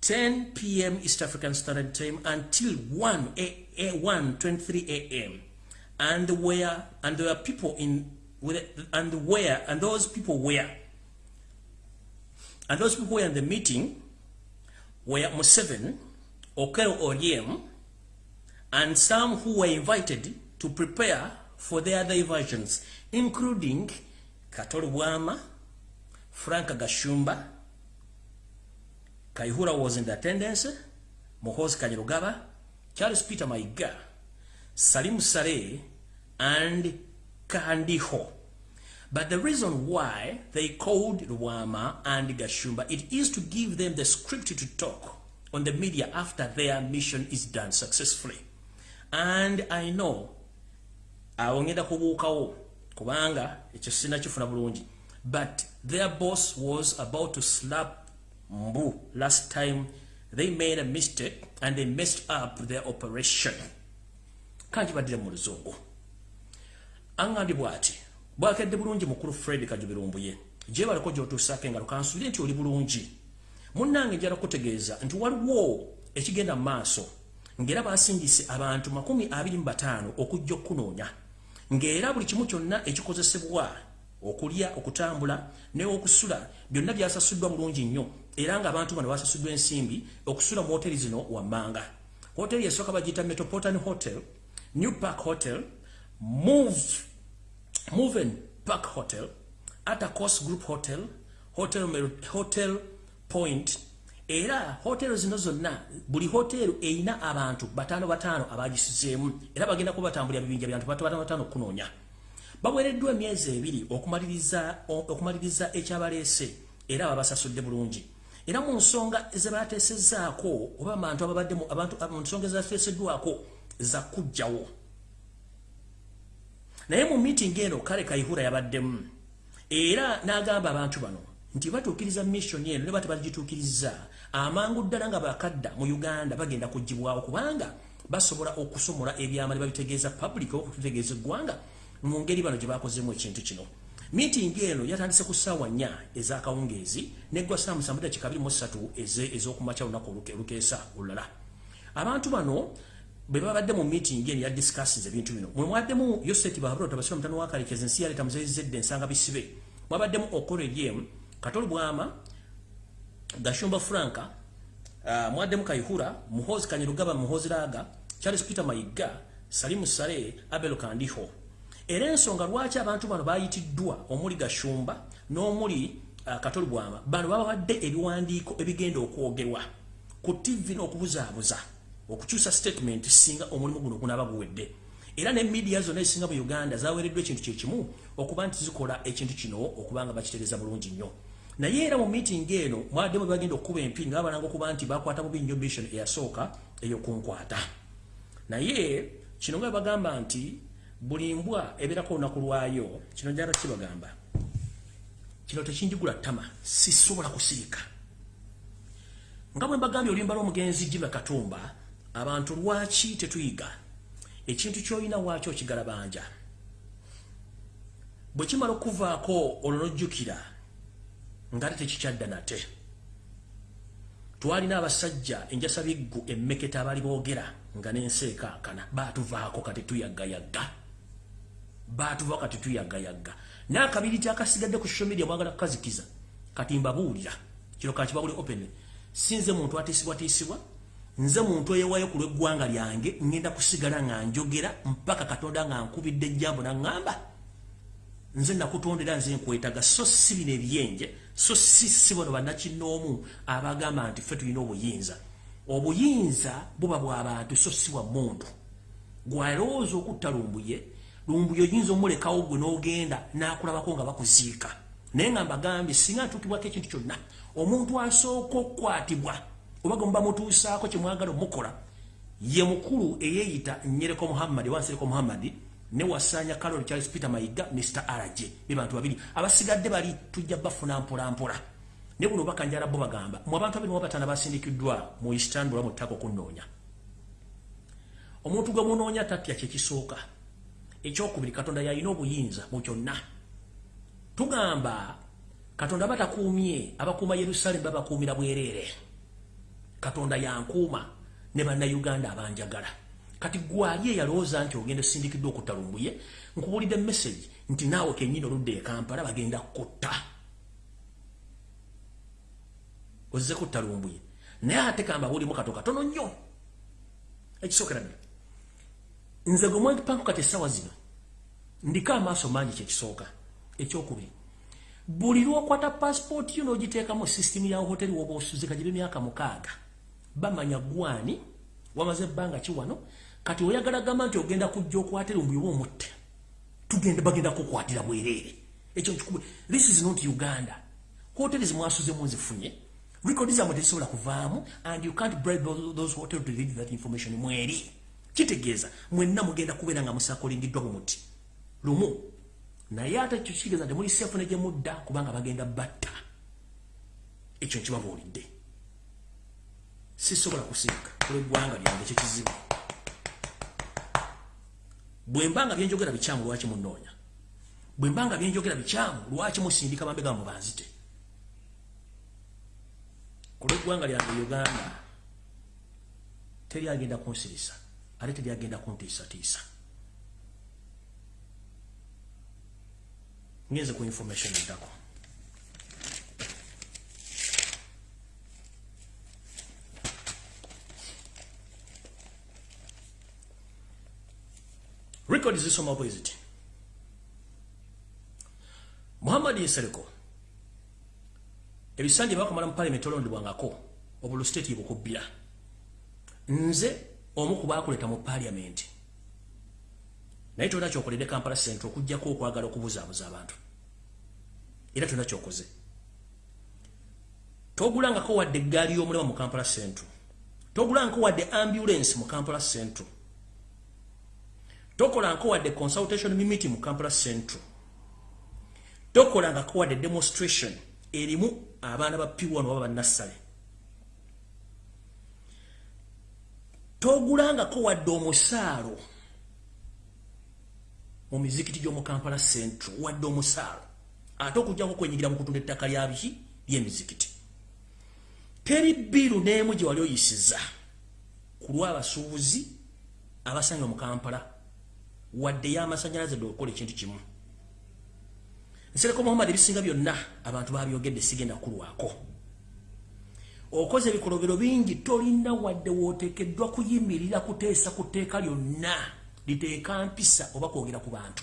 10 p.m. East African Standard Time until 1 a, a 1 23 a.m. And where and there are people in and where and those people were and those people were in the meeting were Museveni, Okero Oriem, and some who were invited to prepare for their diversions, including Katoli Wama, Frank Gashumba, Kaihura was in the attendance, Mohoz Kanyarugaba, Charles Peter Maiga, Salim Sare, and Kandiho. But the reason why they called Rwama and Gashumba, it is to give them the script to talk on the media after their mission is done successfully. And I know, awongeda kubuukawo kubanga ekyo sina kifuna bulungi. But their boss was about to slap mbu last time. They made a mistake and they messed up their operation. Kankibaddire mu luzungu. Aŋŋambye bw'ati bwakedde bulungi mukulu fred kajubirumbuye gye baliko gy'otuusaako engalo kansuubire nti oli bulungi. Munnange njala kutegeeza nti waliwo ekigenda mu maaso ng'era baasingise abantu 25 okujja okukunoonya. Ng'era buli kimu kyonna ekikozesebwa okulya okutambula n'okusula byonna byasasuddwa bulungi nnyo. Era ng'abantu bano basasuddwa ensimbi okusula mu hoteri zino wammanga. Hoteri esooka bagiyita metropolitan hotel new park hotel move Moven Park Hotel, Atacos Group Hotel, Hotel, Hotel Point, era hotelo zino zonna buli hotelo eina abantu batano batano abagisizeemu era bagenda kuba batambulira bibinja byantu batano batano kunoonya baweereddwa emyezi ebiri okumaliriza okumaliriza ekyabaleese era babasasudde bulungi. Era mu nsonga zebateesezzaako oba abantu ababadde abantu mu nsonga ezateeseddwako zakujjawo naye mu meeting eno kale kayihura yabaddemu era n'agamba abantu bano nti batuukiriza mission eno ne bate bagituukiriza amangu ddala nga bakadda mu uganda bagenda kugibwawo kubanga basobola okusomola ebyama ne babitegeeza public okututegeeza eggwanga mu ngeri bano gye bakozeemu ekintu kino. Meeting eno yatandise ku ssaawa nnya ez'akawungeezi neggwa saa musanvu dakika abiri mu ssatu ez'okumakya olunaku olukeesa olulala. Abantu bano bwe babadde mu meeting eno ya discussions ebintu bino. Mwe mwaddemu yoseti bahabula tabasira mutano wa kalekezi ensi yaleeta muzezedde ensanga bisibe. Mwabaddemu okolo katoli bwama gashumba franka uh, mwaddemu kaihura muhozi kanyirugaba muhozi raga charles peter mayiga salimu sale abel kandiho. Era ensonga lwaki abantu bano bayitiddwa omuli gashumba n'omuli uh, katoli bwama bano babadde ebiwandiiko ebigenda okwogerwa ku tv n'okubuzaabuza okukyusa statement singa omulimu guno gunaba guwedde. Era ne media zonna ezisinga mu uganda zaweereddwa ekintu kyekimu okuba nti zikola ekintu kino okuba nga bakitereeza bulungi nnyo naye era mu meeting eno mwaddemu bagenda okukuba empini nga babalanga okuba nti bakwata bubi nnyo mission eyasooka eyokunkwata. Naye kino nga bagamba nti buli mbwa ebeerako olunaku lwayo kino njala kibagamba kino tekinjigula ttama sisobola kusirika nga bwe mbagambye oluyimba lw'omugenzi jiba katumba abantu lwaki tetuyiga ekintu kyolina waaki okigalabanja? Bwe kimala okuvaako olwo nojjukira nga te tekikyadda nate. Twalina abasajja enjasa biggu emmeketa abaali boogera nga n'ensi ekankana baatuvaako kati tuyagayagga. Baatuvaako kati tuyagayagga. N'akabiriti akasigadde ku social media mwagala kukazikiza. Kati mbabuulira kino kakibawuli open. Sinze muntu atiisibwatiisibwa nze muntu eyewayo ku lw'eggwanga lyange ŋŋenda kusigala nga njogera mpaka katonda nga nkubidde ejjambo naŋŋamba nze nakutondera nze nkwetaga so si bino ebyenje so si si bano bannakinoomu abagamba nti ffe tulina obuyinza. Obuyinza buba bw'abantu so si bwa muntu. Gwalowooza okutta lumbuye lumbuye oyinza omulekawo gwe n'ogenda n'akulabako nga bakuziika. Naye nga mbagambye singa ntuukibwako ekintu kyonna omuntu asooka okukwatibwa oba gwe muba mutuusaako kyemwagala omukola ye mukulu eyeeyita nyereko muhammadi wansereko muhammadi ne wasanya carol charles peter mayiga mr rj be bantu babiri. Abasigadde bali tujja bafuna mpolampola. Ne buno bakanjala bo bagamba mu abantu abiri mubatana basindikiddwa mu istanbul mu ttaka okunoonya omuntu gwe munoonya tatya kyekisooka ekyokubiri katonda yalina obuyinza mu kyonna. Tugamba katonda batakuumye abakuuma yerusalemu babakuumira bwereere. Katonda yankuuma ne bannayuganda abanjagala kati gwali eyalowooza nti ogenda osindikiddwa okutta lumbuye nkubuulidde message nti naawe kenyini oludde e kampala bagenda kutta. Ozze kutta lumbuye. Naye ate kamba ulimu kato katono nnyo. Ekisookera ddala nze gwe mwepanku kati essaawa zino ndiko amaaso mangi kyekisooka ekyokubiri buli lwokwata pasipooti yo n'ogiteekamu sisitimu ya hoteri woba osuzika gibe myaka mukaaga bamanya gwani wamaze ebbanga ki wano kati oyagala gamba nti ogenda kujja okwatira omubyoba omutte tugenda bagenda kukwatira bwereere ekyo nkikubwe this is not uganda. Hoteri zimwasuzemu nzifunye rekodi zamwe tezisobola kuvaamu and you can't bribe those hotel to read that information mweri. Kitegeeza mwenna mugenda kubeera nga musakolingiddwa bumuti lumu naye ate ekyo kitegeeza nti muli sefu ne gye mudda kubanga bagenda batta. Ekyo nkibabuulidde. Sisobola kusiika olweggwanga lyange kyekizibu bwe mbanga byenjogera bikyamu lwaki munoonya? Bwe mbanga byenjogera bikyamu lwaki musindika mambega mubanzite ku lweggwanga lyange uganda teri agenda kunsirisa ate teri agenda kuntiisatiisa. Ngenze ku information eddako record zisoma bwe ziti. Muhammad nsereko ebisanje bakamala mu palamenti olondebwangako obulu state yebukubbira nze omu ku bakuleta mu palamenti naye tolina kyokoledde kampala centre okugjako okwagala okubuzaabuza abantu. Era tolina kyokoze. Togulangako wadde eggaali y'omulema mu kampala centre togulangako wadde ambulance mu kampala centre tokolangako wadde consultation mimiti mu kampala centre tokolangako wadde demonstration erimu abaana ba p1 oba bannassale togulangako wadde omusaalo mu mizikiti gy'omu kampala centre wadde omusaalo ate okujjako kwenyigira mu kutunda ettaka lya biki? Ly'emizikiti teri biiru n'emu gye wali oyisiza ku lw'abasuubuzi abasanga mu kampala wadde y'amasanyalaze dde okukola ekintu kimu. Nsereko muhammad ebisinga byonna abantu babyogedde sigenda kulwako okoze ebikolobero bingi tolina wadde wooteekeddwa kuyimirira kuteesa ku tteeka lyonna liteeka mpisa oba kwogera ku bantu.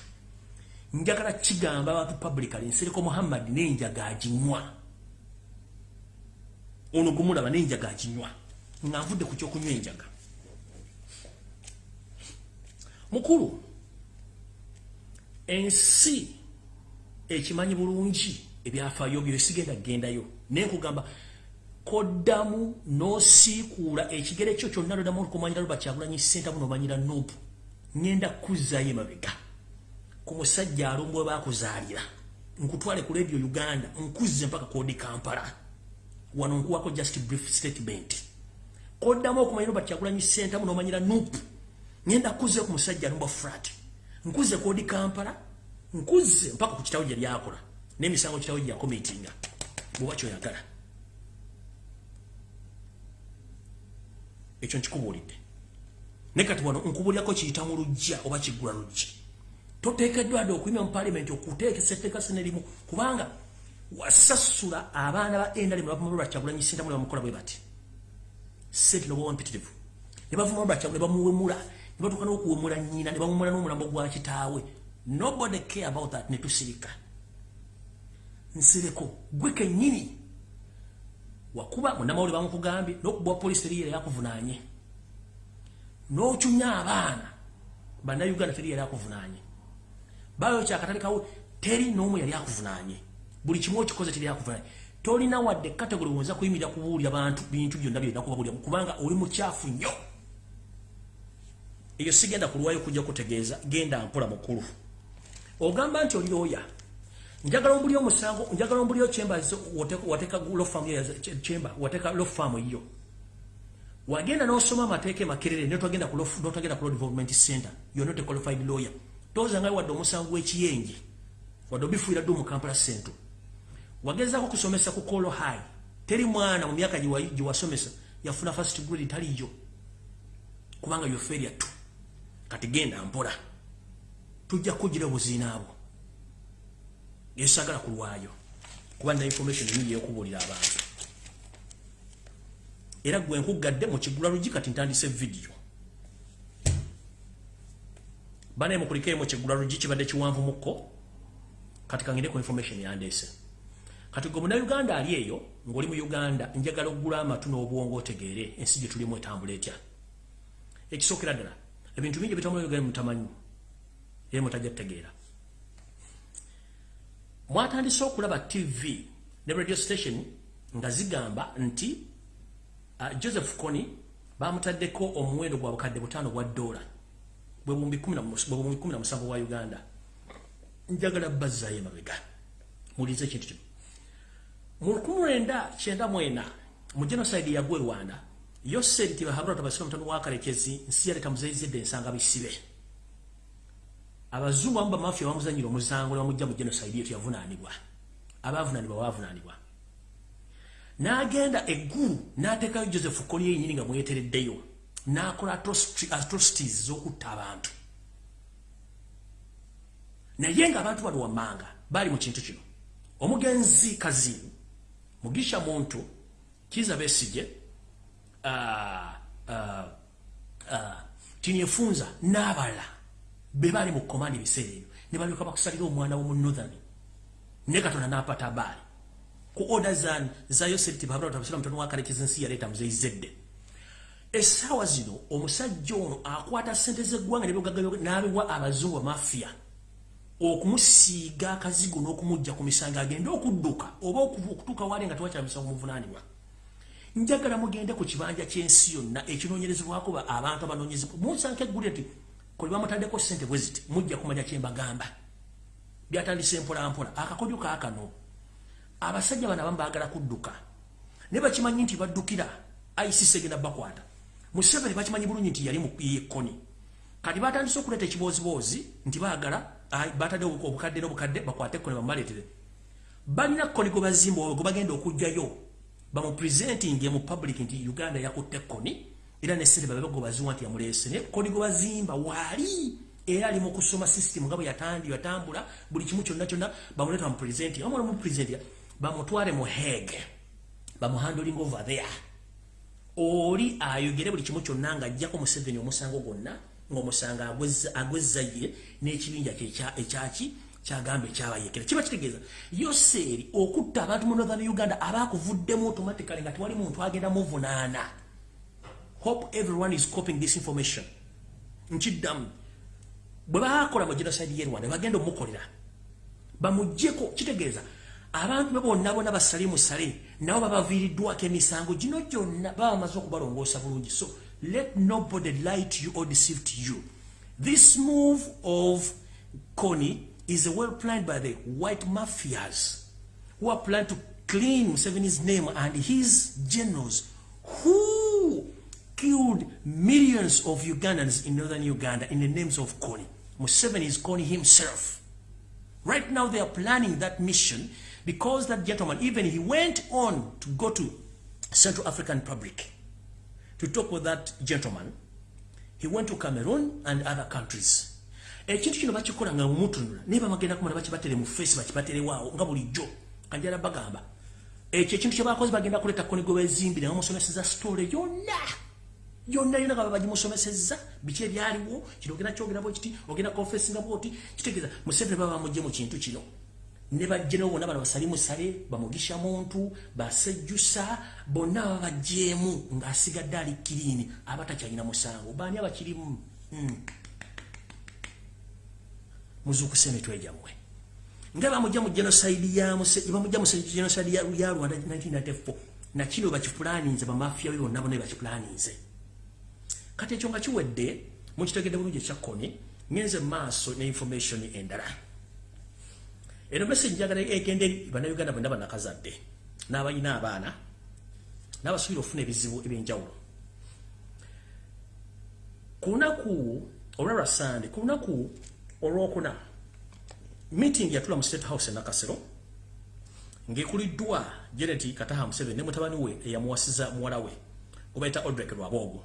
Njagala kigamba abantu publicly nsereko muhammad nenjaga aginywa ono gumulaba nenjaga aginywa nga nvudde ku kyokunywa enjaga. Mukulu ensi ekimanyi bulungi ebyafaayo byo sigenda kugendayo naye nkugamba koddamu n'osiikuula ekigere kyo kyonna loddamu olukumanyira luba kyagulanyi sentamu nomanyira nuupu ngenda kuzzayo emabega. Ku musajja alumbu we bakuzaalira nkutwale ku radio uganda nkuzze mpaka kodi kampala. Wano nkuwako just brief statement. Koddamu okumanyira luba kyagulanyi sentamu nomanyira nuupu ngenda kuzze ku musajja alumbu frat nkuze kodi kampala nkuze mpaka ku kitawo gye lyakola n'emisango kitawo gye yakomitinga bwoba kyoyagala ekyo nkikubuulidde. Naye kati wano nkubuulyako kiyita mu lujja oba kiggula lujja toteekeddwa dde okuyima mu paalimenti okuteekesa etteeka sinerimu kubanga wasasula abaana ba endali nebavuma lwakyagulanyi sintamu ne bamukola bwe bati. Sente noba mpitirivu. Ne bavuma lwakyagu ne bamuwemula ne batuuka n'okuwemula nnyina ne bamumula n'omulambo gwa kitaawe. Nobody care about that ne tusirika. Nsireko gwe kennyini. Wakuba munamawuli bamukugambye n'okubwa polisi teri yera yakuvunanye n'ocunya abaana bannayuganda teri yari akuvunanye bayo kyakatalekawo teri n'omu yali akuvunanye buli kimu okikoze teri akuvunanye tolina wadde kategori wonza kuyimirira kubuulira bantu bintu byonna byolina kubabuulira kubanga oli mukyafu nnyo eyo sigenda kulwayo kujja kutegeeza genda mpola mukulu ogamba nti oli looya njagala ombuli omusango njagala ombuli ochemba wateeka lofamu chemba wateeka lofamu yo wagenda n'osoma amateeka makerere notagenda ku notagenda ku law development center. You're not a qualified lawyer. Toza ngai wadde omusango w'ekiyenje wadde obifuira ddu mu kampala central. Wagezaako kusomesa ku kolo high. Teri mwana mu myaka gye wasomesa yafuna first grade taliyo kubanga yo failure tu kati genda mpola. Tujja kugira obuziina abo yesagala kulwayo kuba na information nyingi yokubuulira abantu. Era gwe nkugadde mu kigula lugi kati ntandise vidiyo banaye mukulikeyo mu kigula lugi kibadde kiwanvu mukko kati kangende ku information yandeese kati gwe munauganda ali eyo ng'oli mu uganda njagala okugula amatu n'obwongo otegeere ensi gye tulimu etambula etya? Ekisookera ddala ebintu bingi ebitambula uganda mutamanyi. Era mutajja tutegeera mwatandise okulaba tv ne radio station nga zigamba nti uh, joseph coni bamutaddeko omuwendo gwa bukadde butaano bwa dola bwe na musanvu wa uganda. Njagala bazzayo emabega. Mulize ekintu kino. Mu lukumi lwenda kyenda mwena mu genocide yagwa e rwanda yoseri tibahabura tabasira mutano wakalekezi nsi yaleta muzeyizidde ensanga bisibe. Abazungu amu bamafia bamuzanyira omuzango nebamujja mu genocide yetu yavunaanibwa abavunanibwa bavunanibwa n'agenda eggulu n'ateekayo joseph koli yenyini nga mwetereddeyo n'akola atrocities z'okutta abantu. Naye ng'abantu bano wammanga baali mu kintu kino. Omugenzi kazimu mugisha muntu kiza uh, tinyefunza n'abala be baali mu komandi ebiseera ebyo. Ne balyoka bakusalira omwana w'omunorthern ne katonda n'apata baali ku order zan za yoseti babratamusira mutono wakalekeza ensi yaleeta muzeyizedde essaawa zino omusajja ono akwata sente z'eggwanga n'abiwa abazungu bamafia okumusiiga akazigo n'okumujja ku misango agende okudduka oba okutuuka wali nga tewakyala misango muvunaanibwa njagala mugende ku kibanja ky'ensi yonna ekinoonyerezebwako abantu abanoonyezebwa musanka eggulire nti kwe bamutaddeko sente bwe ziti mujja kumanya kyembagamba byatandise mpolampola. Akakodyo kaakano abasajja bano abamu baagala kudduka ne bakimanyi nti baddukira isis egenda bakwata museveni bakimanyi bulungi nti yali yekkoni kati batandise okuleeta ekibooziboozi nti baagala batadde obukadde n'obukadde bakwate ekkoni bamubaleetere balina kkoni gwe bazimba gwe bagenda okugjayo bamupresentinge mu public nti uganda yakutte ekkoni era nesente babe gwe baziwa nti yamuleese naye kkoni gwe bazimba waali era ali mu kusoma system nga bwe yatandi yatambula buli kimu kyonna kyonna bamuleeta bamupresenti amala mupresenti bamutwale mu hege bamuhandoling over there. Oli ayogere buli kimu kyonna nga ajjako museveni omusango gwonna ng'omusanga agwezzaye n'ekibinja ekyaki kyagamba ekyabayekera kiba kitegeeza yoseeri okutta abantu mu northern uganda abaakuvuddemu automatically nga tewali muntu agenda muvunaana hope everyone is coping this information. Nkiddamu bwe baakola mu genocide ye rwanda bagenda omukolera. Bamugjeko kitegeeza abantu be bonna bonna basale musale nabo babaviiriddwako emisango. Gino gyonna baba bamaze okubalongoosa bulungi. So let nobody lie to you or deceive to you. This move of Kony is well planned by the white mafias who are planning to clean Museveni's name and his generals who killed millions of Ugandans in northern Uganda in the names of Kony. Museveni is Kony himself. Right now they are planning that mission because that gentleman, even he went on to go to Central African Republic to talk with that gentleman. He went to Cameroon and other countries. Ekintu kino bakikola nga mumutunula naye bamagenda kumala bakibatere mu face bakibatere waawo nga bulijjo. Kanjala bagamba ekyo ekintu kye bakoze bagenda kuleeta koni gwe bezimbire nga musomeseza story yonna. Yonna yonna nga babagimusomeseza biki ebyaliwo? Kino ogenda kyogera bwe kiti ogenda confessinga bwoti. Kitegeeza museveni baba bamugye mu kintu kino. Ne bajjeno bonna bano basali musale bamugisha muntu basejjusa bonna baba bajjeemu ng'asigadde ali kiriini abatakyalina musango. Baani abakirimu? Hmm. Muzuukuse emitwe gyammwe nga bamujja mu genoside bamujja mu genoside ya rwanda 1994 nakino bakipulaninze bamafiya bonna bonna bakipulaninze kati ekyo nga kiwedde mukitegedde bulungi ekyakkoni ngenze maaso ne information endala. Eno message njagala egende bannayuganda bonna banakazadde n'abalina abaana n'abasuubira okufuna ebizibu ebyenjawulo. Ku lunaku olwalwa sande ku lunaku olwokuna meeting yatula mu state house enakasero ng'ekuliddwa janet kataha museveni ne mutabani we eyamuwasiza muwala we obaita odrek lwaboogo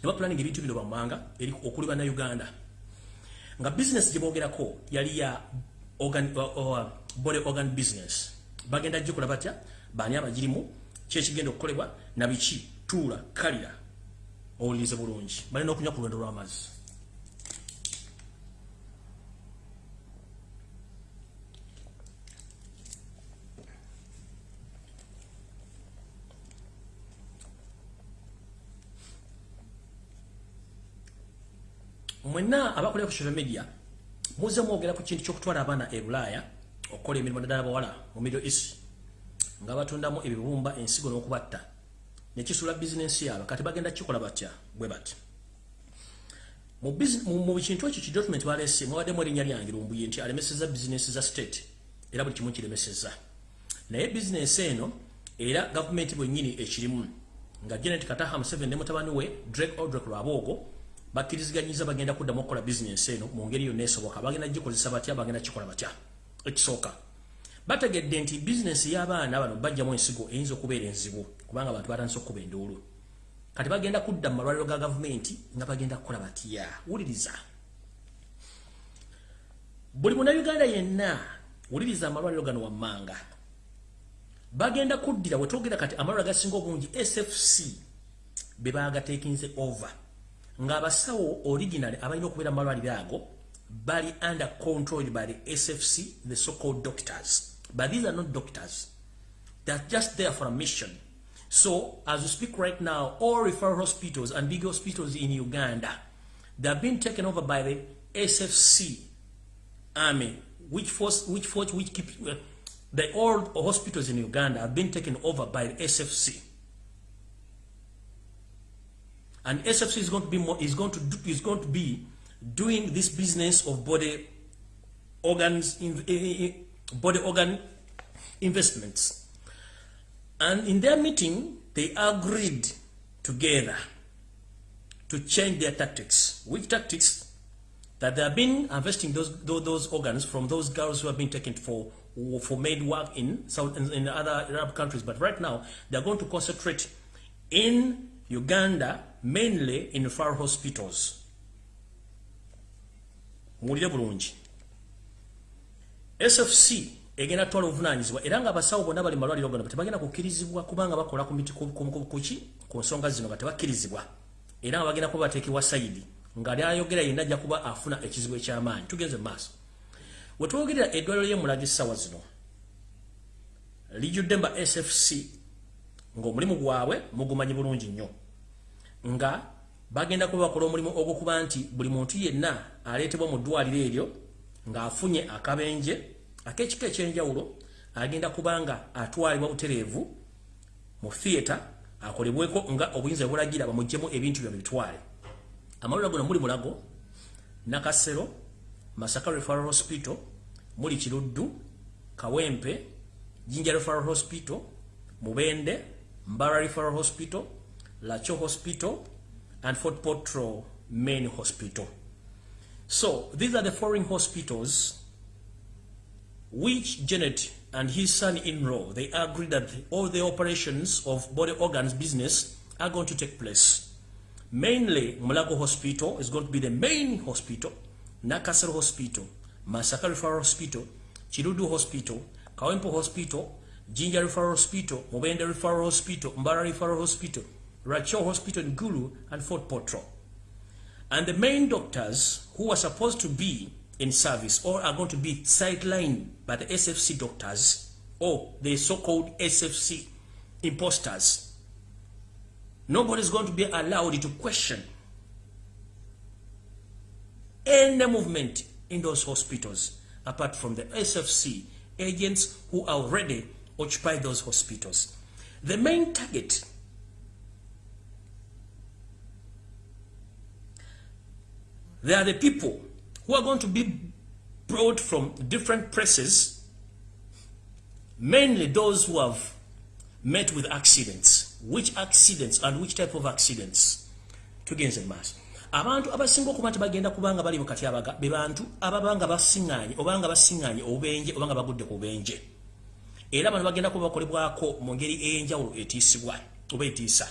ne bapulaninga ebintu bino bammanga okuli bannayuganda nga bizinesi gye boogerako yali ya organ, uh, uh, body organ business. Bagenda jikola batya? Bani abagirimu? Kyekigenda okukolebwa? Nabiki tuula kalira. Owulirize bulungi. Balina okunywa ku lwendo lw'amazzi mwenna abakolera ku social media muze mwogera ku kintu kyokutwala abaana e bulaaya okukola emirimu naddala bawala mu middle east nga batundamu ebibumba ensigo n'okubatta. Nekisula bizinensi yaabwe. Kati bagenda kikola batya? Bwe bati mu kintu ekyo ki document balese mwabaddemu erinnya lyange lumbuye nti alemeseza bizinensi za state era buli kimu kiremeseza naye bizinensi eno era gavumenti bwennyini ekirimu. Nga janet kataha museveni ne mutabani we drake odrek lwaboogo bakkiriziganyiza bagenda kuddamu okukola bizinensi eno mu ngeri yonna esoboka. Bagenda gikozesa batya bagenda kikola batya? Ekisooka. Bategedde nti bizinensi y'abaana bano bajjamu ensigo eyinza okubeera enzibu kubanga abantu batandise okukuba enduulu. Kati bagenda kudda mu malwaliro ga gavumenti nga bagenda kukola batya? Wuliriza. Buli munauganda yenna wuliriza amalwaliro gano wammanga. Bagenda kuddira wetwogera kati amalwaliro gasinga obungi sfc be bagatekinze over ng'abasawo original abalina okubeera mu malwaliro ago bali under controlled by the SFC, the so-called doctors. But these are not doctors. They're just there for a mission. So, as we speak right now, all referral hospitals and big hospitals in Uganda, they're being taken over by the SFC army, which force, which force, which keep, uh, the old hospitals in Uganda have been taken over by the SFC. And SFC is going to be more, is going to do, is going to be doing this business of body organs in, body organ investments. And in their meeting they agreed together to change their tactics. Which tactics? That they have been investing those, those, organs from those girls who have been taken for for made work in South in, other Arab countries. But right now they're going to concentrate in Uganda mainly in far hospitals. Mulire bulungi. Sfc egenda twala obuvunanyizibwa era nga abasawo bonna bali malwaliro gano tebagenda kukkirizibwa kubanga bakola kuki ku nsonga zino nga tebakkirizibwa. Era nga bagenda kuba bateekebwa sayidi nga lyayogera yenna ajja kuba afuna ekizibu ekyamaanyi. Tugenze maaso. Wetwogerera eddwaliro lyemulaga essaawa zino lijjudde mba sfc ng'omulimu gwabwe mugumanyi bulungi nnyo nga bagenda kuba bakola omulimu ogwokuba nti buli muntu yenna aleetebwa mu ddwaliro eryo ng'afunye akabenje ak'ekika ekyenjawulo agenda kubanga atwalibwa butereevu mu theatre akolebweko nga obuyinza bwebulagira bamugjemu ebintu byo bitwale. Amalwaliro gono muli mulago nakasero masaka referral hospital muli kiruddu kawempe jinja referral hospital mubende mbara referral hospital Lacho Hospital, and Fort Potro Main Hospital. So these are the foreign hospitals which Janet and his son-in-law, they agreed that all the operations of body organs business are going to take place. Mainly, Mulago Hospital is going to be the main hospital, Nakasar Hospital, Masaka Referral Hospital, Chirudu Hospital, Kawempo Hospital, Jinja Referral Hospital, Mobenda Referral Hospital, Mbara Referral Hospital, Rachel Hospital in Gulu, and Fort Potro. And the main doctors who are supposed to be in service or are going to be sidelined by the SFC doctors or the so-called SFC imposters. Nobody is going to be allowed to question any movement in those hospitals apart from the SFC agents who already occupy those hospitals. The main target They are the people who are going to be brought from different presses, mainly those who have met with accidents. Which accidents and which type of accidents? Tugenze maaso. Abantu abasinga okuba nti bagenda kubanga bali mu katyabaga be bantu ababanga basiŋŋaanye obanga basiŋŋaanye obubenje obanga bagudde ku bubenje. Era bano bagenda kuba bakolebwako mu ngeri ey'enjawulo etiisibwa oba etiisa.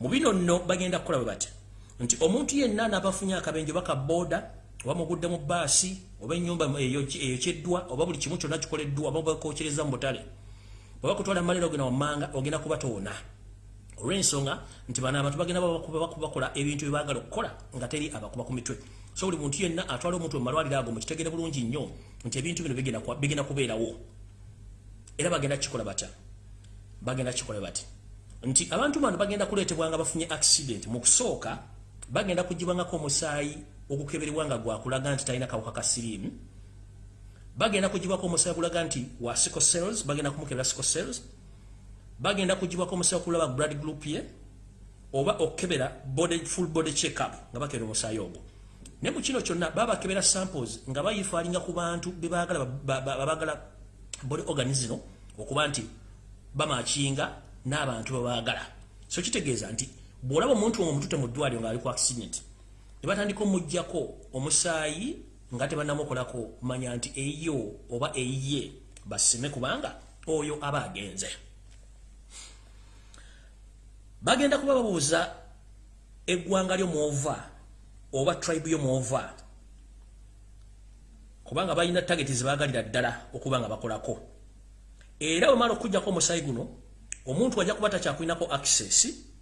Mu bino nno bagenda kukola bwe bati. Nti omuntu yenna n'abafunye akabenje baka boda oba mugudde mu baasi oba ennyumba eyo ekyeddwa oba buli kimu kyonna kikoleddwa oba bakokyereza mu butale oba kutwala malero ogenda wammanga ogenda kuba toona olw'ensonga nti bano abantu bagenda bakola ebintu byebagala okukola nga teri abakuba ku mitwe. So buli muntu yenna atwala omuntu mumalwaliro ago mukitegere bulungi nnyo nti ebintu bino bigenda kubeerawo. Era bagenda kikola batya? Bagenda kikola bati? Nti abantu bano bagenda kuleetebwa nga bafunye accident mu kusooka bagenda kugibwangako omusaayi ogukeberebwa nga gwakulaga nti talina kawuka ka siriimu. Bagenda kugibwako omusaayi gulaga nti wa sico cells bagenda kumukebera sico cells. Bagenda kugibwako omusaayi okulaba blood group ye oba okebera body full body check up nga bakebera omusaayi ogwo. Ne mu kino kyonna baba bakebera samples nga bayifaalinga ku bantu bebagala babagala body organism okuba nti bamakinga n'abantu bebaagala so kitegeeza nti bw'olaba omuntu omwo omutute mu ddwaliro ng'ali ku accident ne batandika omugjako omusaayi nga tebannamukolako manya nti eyo oba eyiye basime kubanga oyo aba agenze. Bagenda kuba babuuza eggwanga lyomwova oba tribe yomwova kubanga balina tageti zebagalira ddala okuba nga bakolako. Era bwemala okujjako omusaayi guno omuntu wajja kuba takyakulinako access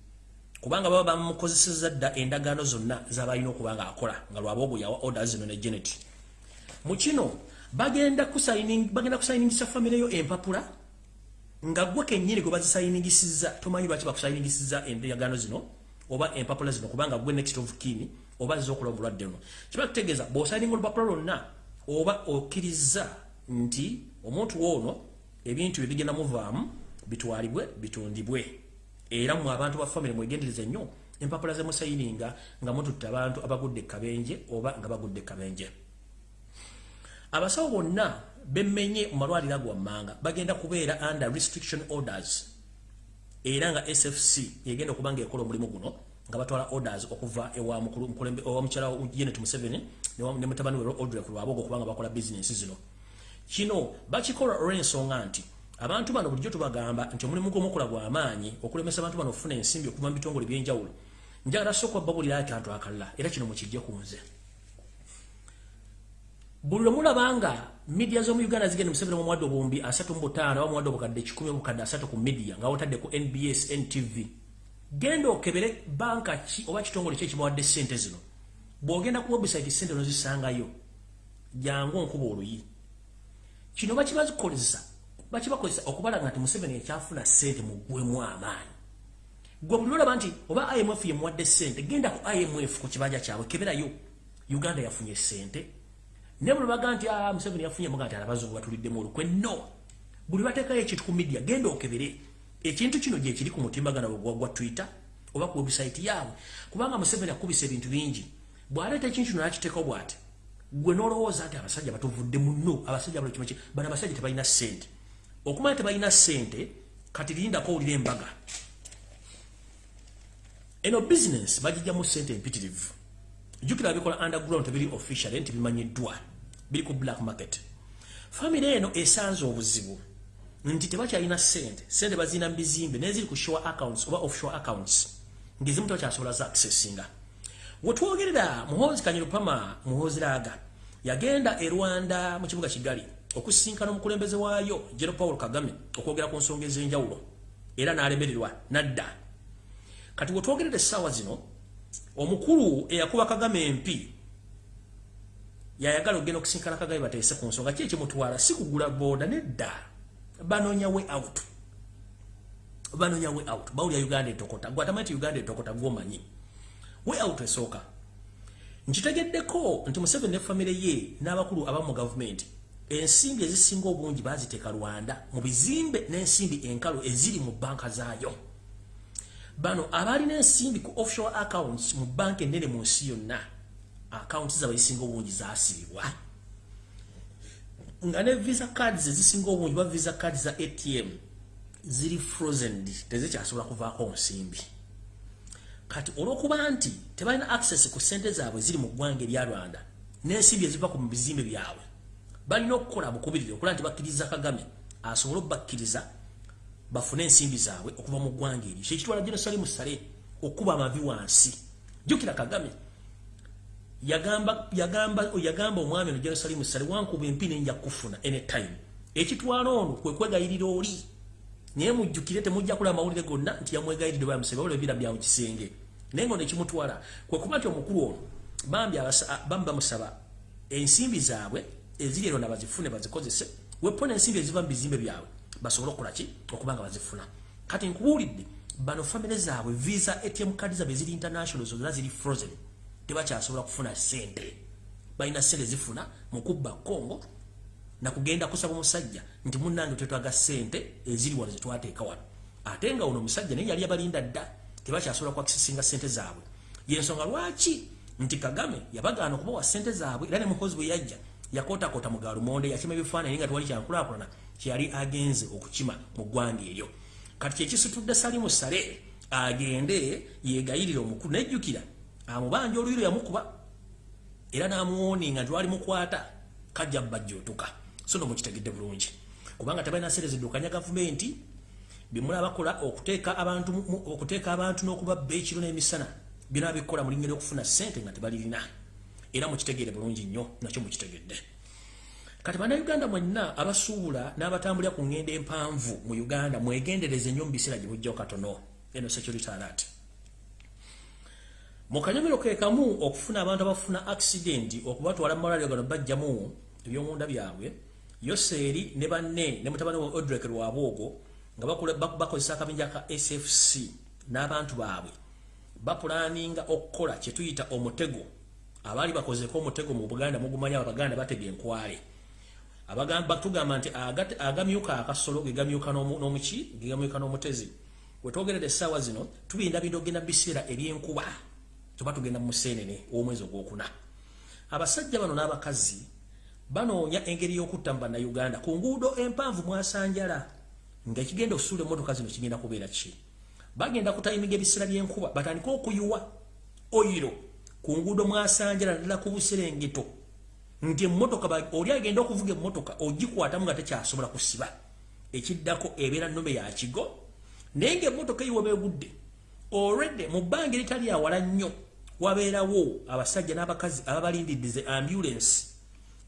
kubanga baba bamukozeseza dda endagaano zonna zabalina okuba nga akola nga lwaba ogwo yawa order zino ne genet mu kino bagenda kusayiningisa famire yo empapula nga gwe kennyini gwe bazisayiningisiza tomanyi lwaki bakusayiningisiza endagaano zino oba empapula zino kubanga gwe next of kin oba zizokola obulwadde luno kiba kutegeeza bw'osayininga olupapula lwonna oba okkiriza nti omuntu woono ebintu ebigenda muvaamu bitwalibwe bitundibwe era mu abantu ba family mwegendereze nnyo empapula ze musayininga nga mututte abantu abagudde kabenje oba nga bagudde kabenje. Abasawo bonna bemmenye mu malwaliro agwammanga bagenda kubeera under restriction orders. Era nga sfc yegenda okuba nga ekola omulimu guno nga batwala orders okuva ewa mukyala genet museveni ne mutabani we odre ku lwabogo okubanga bakola bizinesi zino. Kino bakikola olw'ensonga nti abantu bano bulijjo tubagamba nti omulimu gw'omukola gw'amaanyi okulemesa abantu bano okufuna ensimbi okuva mu bitongole by'enjawulo njagala sooka babulira akantu akalala era kino mukijje ku nze. Buli lwemulaba nga midiya z'omu uganda zigenda museveni mu muwadde obuwumbi asatu mu butaano oba muwadde obukadde kikumi obukadde asatu ku midiya nga wotadde ku nbs ntv genda okebere banka ki oba kitongole ki ekibawadde sente zino. Bw'ogenda ku website sente nozisangayo jangu onkuba oluyi. Kino bakibazikozesa bakibakozesa okubalaga nti museveni ekyafuna sente mugwemu amaanyi. Gwe buli olaba nti oba imf yemuwadde sente genda ku imf ku kibanja kyabwe keberayo. Uganda yafunye sente naye buli baga nti ah, museveni yafunye muga nti abazungu batuliddemu olukwe. No. Buli bateekayo ekintu ku midiya genda okebere. Ekintu kino gyekiri ku mutimbagana gwa twitter oba ku website yaabwe. Kubanga museveni akubisa ebintu bingi. Bwaleeta ekintu kino nakiteekao bwati gwe nolowooza nti abasajja batuvudde muno abasajja bano abasajja tebalina sente okumanya tebalina sente kati lindako owulira embaga. Eno bizinesi bagijjamu sente empitirivu. Jukira bikola underground tebiri official nti bimanyiddwa biri ku black market. Famire eno esanze obuzibu nti tebakyalina sente sente bazina mu bizimbe neziri ku shore accounts oba offshore accounts ngezimu tebakyasobola za accessinga. Wetwogerera muhozi kanyirupama muhozi laaga yagenda e rwanda mu kibuga kigali okusinkana omukulembeze waayo jero paul kagame okwogera ku nsonga ez'enjawulo era n'alemererwa nadda. Kati wetwogerera essaawa zino omukulu eyakuba kagame empi yayagala okgenda okusinkana kagame bateese ku nsonga. Ki ekimutwala? Si kugula booda nedda. Banonya we out. Banonya we out. Bawulya uganda etokota. Gwatamanyi ti uganda etokota gwomanyi. We out esooka. Nkitegeddeko nti museveni ne famire ye n'abakulu abamu mu gavumenti ensimbi ezisinga obungi baziteeka rwanda mu bizimbe n'ensimbi enkalu eziri mu banka zaayo. Bano abaalina ensimbi ku offshore accounts mu banka ennene mu nsi yonna accounts zaabwe ezisinga obungi zaasibibwa nga ne visa cards ezisinga obungi ba visa cards za atm ziri frozen tezikyasobola kuvaako nsimbi. Kati olw'okuba nti tebalina access ku sente zaabwe ziri mu ggwanga erya rwanda n'ensimbi eziva ku mu bizimbe byabwe balina okukola bukubirire okulaba nti bakkiriza kagame asobole okubakkiriza bafune ensimbi zaabwe okuva mu ggwanga eryo. Kyekitwala jenosalimu sale okuba amavi wansi. Jjukira kagame yagamba yagamba yagamba omwami ono jenosalimu sale wankuba empi nenja kufuna anytime. Ekitwala ono kwe kwegayirira oli. Naye mujjukire temujja kulaba amawulire gonna nti yamwegayiridde bamusebe olwo ebira byamu kisenge. Naye nga ono ekimutwala kwe kuba nti omukulu ono bambi bamusaba ensimbi zaabwe eziri ero nabazifune bazikozese. Wepona ensimbi eziva bizimbe byabwe basobole okukolaki okuba nga bazifuna. Kati nkubuulidde bano famire zaabwe visa atm kadi zaabwe eziri international zonna ziri frozen. Tebakyasobola kufuna sente balina sente zifuna mukubba kongo nakugenda kusaba omusajja nti munange twetwaga sente eziri wano zetwateeka wano. Ate nga ono omusajja naye yali abalinda dda tebakyasobola kwakisinga sente zaabwe. Yensonga lwaki nti kagame yabagaana okubawa sente zaabwe era ne mukozi bwe yajja yakootakoota mu galumonde yakima ebifaananyi nga tewali kyankulaakulana kyeyali agenze okukima mu ggwanga eryo. Kati kyekisitudde salimu sale agende yegayirire omukulu nejjukira amubanja oluyiro yamukuba era namuwoninga nti wali mukwata kajja bajjootuka so no mukitegedde bulungi. Kubanga tebalina sente ziddukanya gavumenti bimula bakola okuteeka abantu okuteeka abantu n'okubabba ekiro n'emisana bina bikola mulinga lyokufuna sente nga tebalirina era mukitegeere bulungi nnyo nakyo mukitegedde. Kati bannayuganda mwenna abasuubula n'abatambulira ku ngendo empanvu mu uganda mwegendereze nnyo mu biseera gye bujjao katono. Eno security alert. Mu kanyomero ke kamu okufuna abantu abafuna accidenti okubatwala mu malwaliro gano bajjamu ebyomunda byabwe yoseeri ne banne ne mutabani wa odrek lwabwogo nga bakozesa akabinja ka sfc n'abantu baabwe. Bapulaninga okukola kyetuyita omutego abaali bakozeko omutego mu buganda mugumanya abaganda batega enkwale. Batugamba nti agamyuka akasolo gegamyuka n'omuki gegamyuka n'omutezi. Wetwogerera essaawa zino tubinda bintu ogenda biseera ebyenkuba. Tuba tugenda mu museenene ow'omwezi ogwokuna. Abasajja bano n'abakazi banoonya engeri y'okutta mu bannayuganda. Ku nguudo empanvu mwasanjala ngaekigenda okusuula emmotoka zino kigenda kubeera ki? Bagenda kutayiminga ebiseera by'enkuba batandike okuyuwa oyiro ku nguudo mwasanjala ddala ku buserengeto nti emmotoka oli agenda okuvuga emmotoka ogikwatamu nga tekyasobola kusiba. Ekiddako ebeera nnome ya kigo naye ngaemmotoka eyiwa beegudde olwedde mu bbanga eritali awala nnyo wabeerawo abasajja n'abakazi ababalindidde ze ambulensi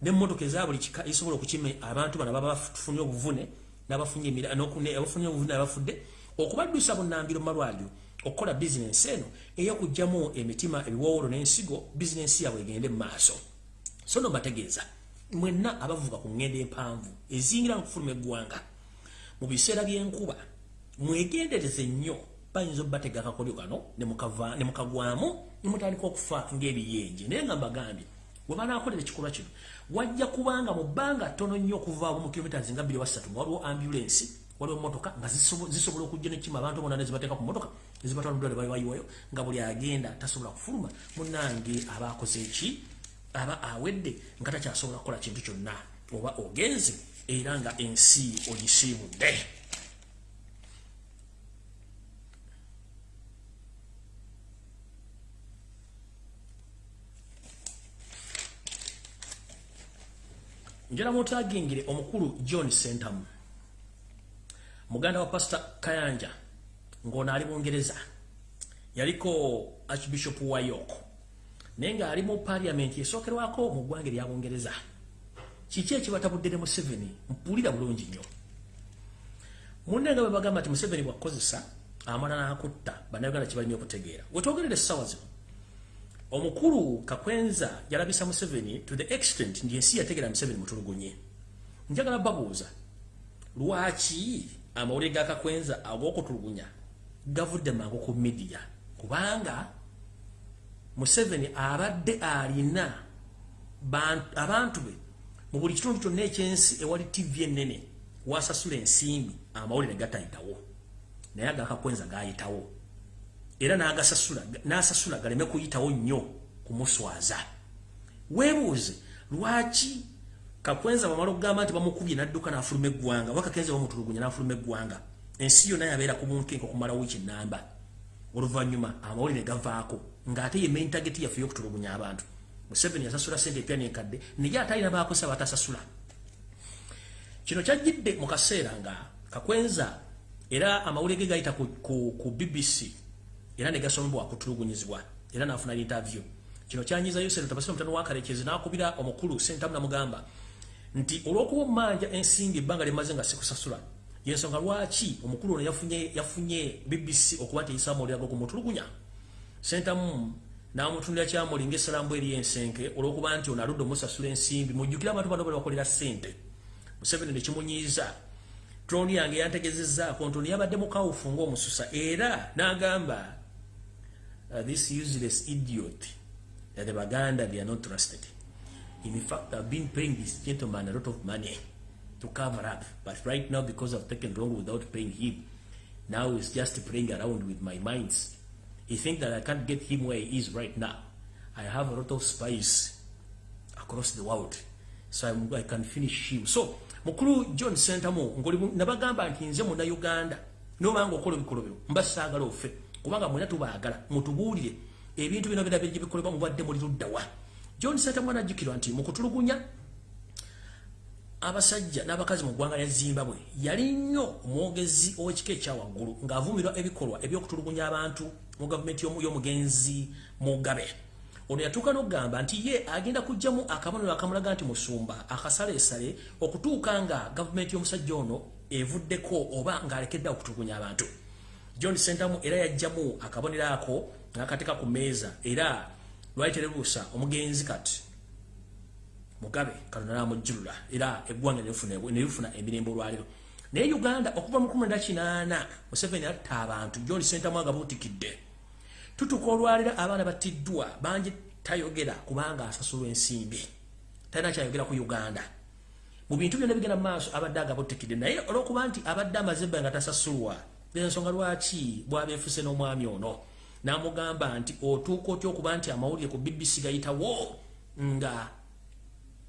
n'emmotoka eza buli kika ezisobola okukima abantu bano baba bafunye obuvune n'abafunye abafunye obuvune abafudde okubaddusa bunnambiro mu malwaliro okukola bizinensi eno ey'okugjamu emitima ebiwowolo n'ensigo bizinensi yabwe egende mu maaso. So no bategeeza mwenna abavuga ku ngendo empanvu ezingira nkufuluma eggwanga mu biseera by'enkuba mwegendereze nnyo. Bayinza obbatega akakolyo kano ne mukagwamu ne mutandika okufa ng'ebiyenje. Naye nga mbagambye bwe banaakolera ekikolwa kino wajja kubanga mu bbanga ttono nnyo okuvaabo mu kilomita zinga bbiri wasatu nga waliwo ambulensi waliwo emotoka nga zisobola okujja nekima abantu bonna nezibateeka ku motoka ezibatwala mudwale bayiwayo nga buli agenda tasobola kufuluma. Munange aba akoze eki aba awedde nga takyasobola kukola kintu kyonna oba ogenze era nga ensi ogisiibudde njala mutagingire omukulu john sentamu muganda wa pastor kayanja ng'ono ali bungereza yaliko archbishop wa york naye nga ali mu paliamenti esookerwako mu ggwanga erya bungereza kiki ekibatabudde ne museveni? Mpulira bulungi nnyo. Munne nga bwe bagamba nti museveni bwakukozesa amala n'akutta bannayuganda kibalina okutegeera. Wetwogerera essaawa zino omukulu kakwenza yalabisa museveni to the extent nti ensi yategeera museveni mutulugunye. Njagala babuuza lwaki amawulire ga kakwenza ag'okutulugunya gavudde mangu ku midiya kubanga museveni abadde alina abantu be mu buli kitundu kyonna ekyensi ewali tv enene wasasula ensimbi amawulire gatayitawo naye agakakwenza gayitawo. Era n'asasula galeme kuyitawo nnyo kumuswaza weebuuze lwaki kakwenza bamala okugamba nti bamukubye n'adduka n'afuluma eggwanga oba kakenza bamutulugunya n'afuluma eggwanga ensi yonna yabeera ku muntu enka okumala wiiki ennamba oluvannyuma amawulire gavaako ng'ate ye main target yaffe y'okutulugunya abantu. Museveni yasasula sente epya nenkadde naye ate alina baakosa batasasula. Kino kyajjidde mu kaseera nga kakwenza era amawulire ge gayita ku, ku, ku bbc era ne gasomebwa kutulugunyizibwa era n'afuna interview kino kyanyiza yosero tabasira mutano wakalekezi n'akubira omukulu sentamu namugamba nti olw'okuba omumanja ensimbi ebbanga limaze nga sikusasula yensonga lwaki omukulu ono yafunye yafunye bbc okuba nti eyisamulirago ku mutulugunya? Sentamu n'amutunulira kyamuli ngaessalambu eri ensenke olw'okuba nti ono aludde omusasula ensimbi mujjukire abantu bano bali bakolera ssente. Museveni nekimunyiiza troni yange yantegezezzaako nti ono yabadde mukawufu ng'omususa era n'agamba uh, this useless idiot that the baganda they are not trusted in fact i've been paying this gentleman a lot of money to cover up. But right now, because I've taken long without paying him, now he's just playing around with my minds. He thinks that I can't get him where he is right now. I have a lot of spies across the world. So I'm, I can finish him. So, mukulu John Sentamo, nabagamba nti nze muna Uganda, nobanga okola ebikolo bino, mbasaagala ofe, kubanga mwena tubaagala, mutubuulire, ebintu bino bina biri bikolebwa mubadde muli luddawa. John Sentamo anajjukirwa nti mukutulugunya abasajja n'abakazi mu ggwanga lya zimbabwe yali nnyo omwogezi ow'ekika ekyawaggulu ng'avumirwa ebikolwa ebyokutulugunya abantu mu gavumenti y'omugenzi mugabe. Ono yatuuka n'okugamba nti ye agenda kugjamu akabonero akamulaga nti musumba akasaleesale okutuuka nga gavumenti y'omusajja ono evuddeko oba ng'alekedde okutulugunya abantu. John sentamu era yajjamu akabonero ako ng'akateeka ku mmeeza era lwali terebuusa omugenzi kati mugabe katonda namujjulula era eggwanga nelifuna emirembe olwaliro. Naye uganda okuva mu 18 museveni atta abantu john sentamwaga buutikidde tutuka olwaliro abaana battiddwa bangi tayogera kubanga asasulwa ensimbi. Talina kyayogera ku uganda. Mu bintu byonna bigenda mumaaso abadde agabutikidde naye olwokuba nti abadde amaze ebba nga tasasulwa ensonga lwaki bwabeefuse n'omwami ono namugamba nti otuuka otya okuba nti amawulire ku bbc gayitawo nga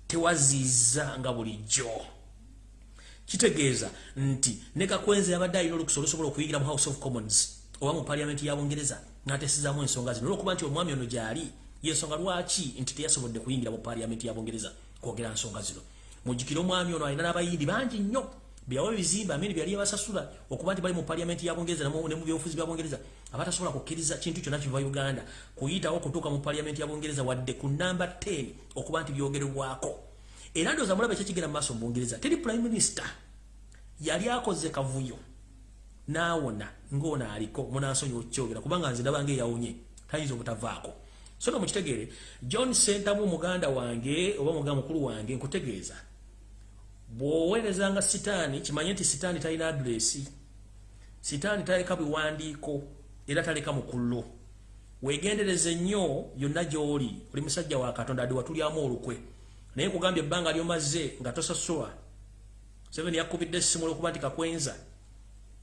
tewaziza nga bulijjo? Kitegeeza nti ne kakwenzi yabadde alina olukusa olusobola okuyigira mu house of commons oba mu paliamenti ya bungereza ngaatesizamu ensonga zino. Olwokuba nti omwami ono gyali yensonga lwaki nti teyasobodde kuyingira mu paliamenti ya bungereza kwogera nsonga zino? Mujjukire omwami ono alina n'abayindi bangi nnyo byawa ebizimba amini byali yabasasula okuba nti bali mu paliamenti ya bungereza ne mu byobufuzi bya bungereza abatasobola kukkiriza kintu kyonna kiva uganda kuyitawo okutuuka mu paliamenti ya bungereza wadde ku namba 10 okuba nti byogererwako era ndowooza mulaba ekyekigenda mu maaso mu bungereza teri prime minister yali akoze kavuyo. Naawona ngaono aliko munansonyi okyogera kubanga nze ndaba ngaeyawonye tayinza obutavaako. So no mukitegeere john sentamu muganda wange oba muganda mukulu wange nkutegeeza bw'oweerezanga sitaani kimanye nti sitaani talina adresi sitaani taleka biwandiiko era taleka mukullo wegendereze nnyo yonna gy'oli oli musajja wa katonda adi watulyamu olukwe. Naye kugambye ebbanga lyomaze nga tosasulwa. Seven yakubidde essimu olwokuba nti kakwenza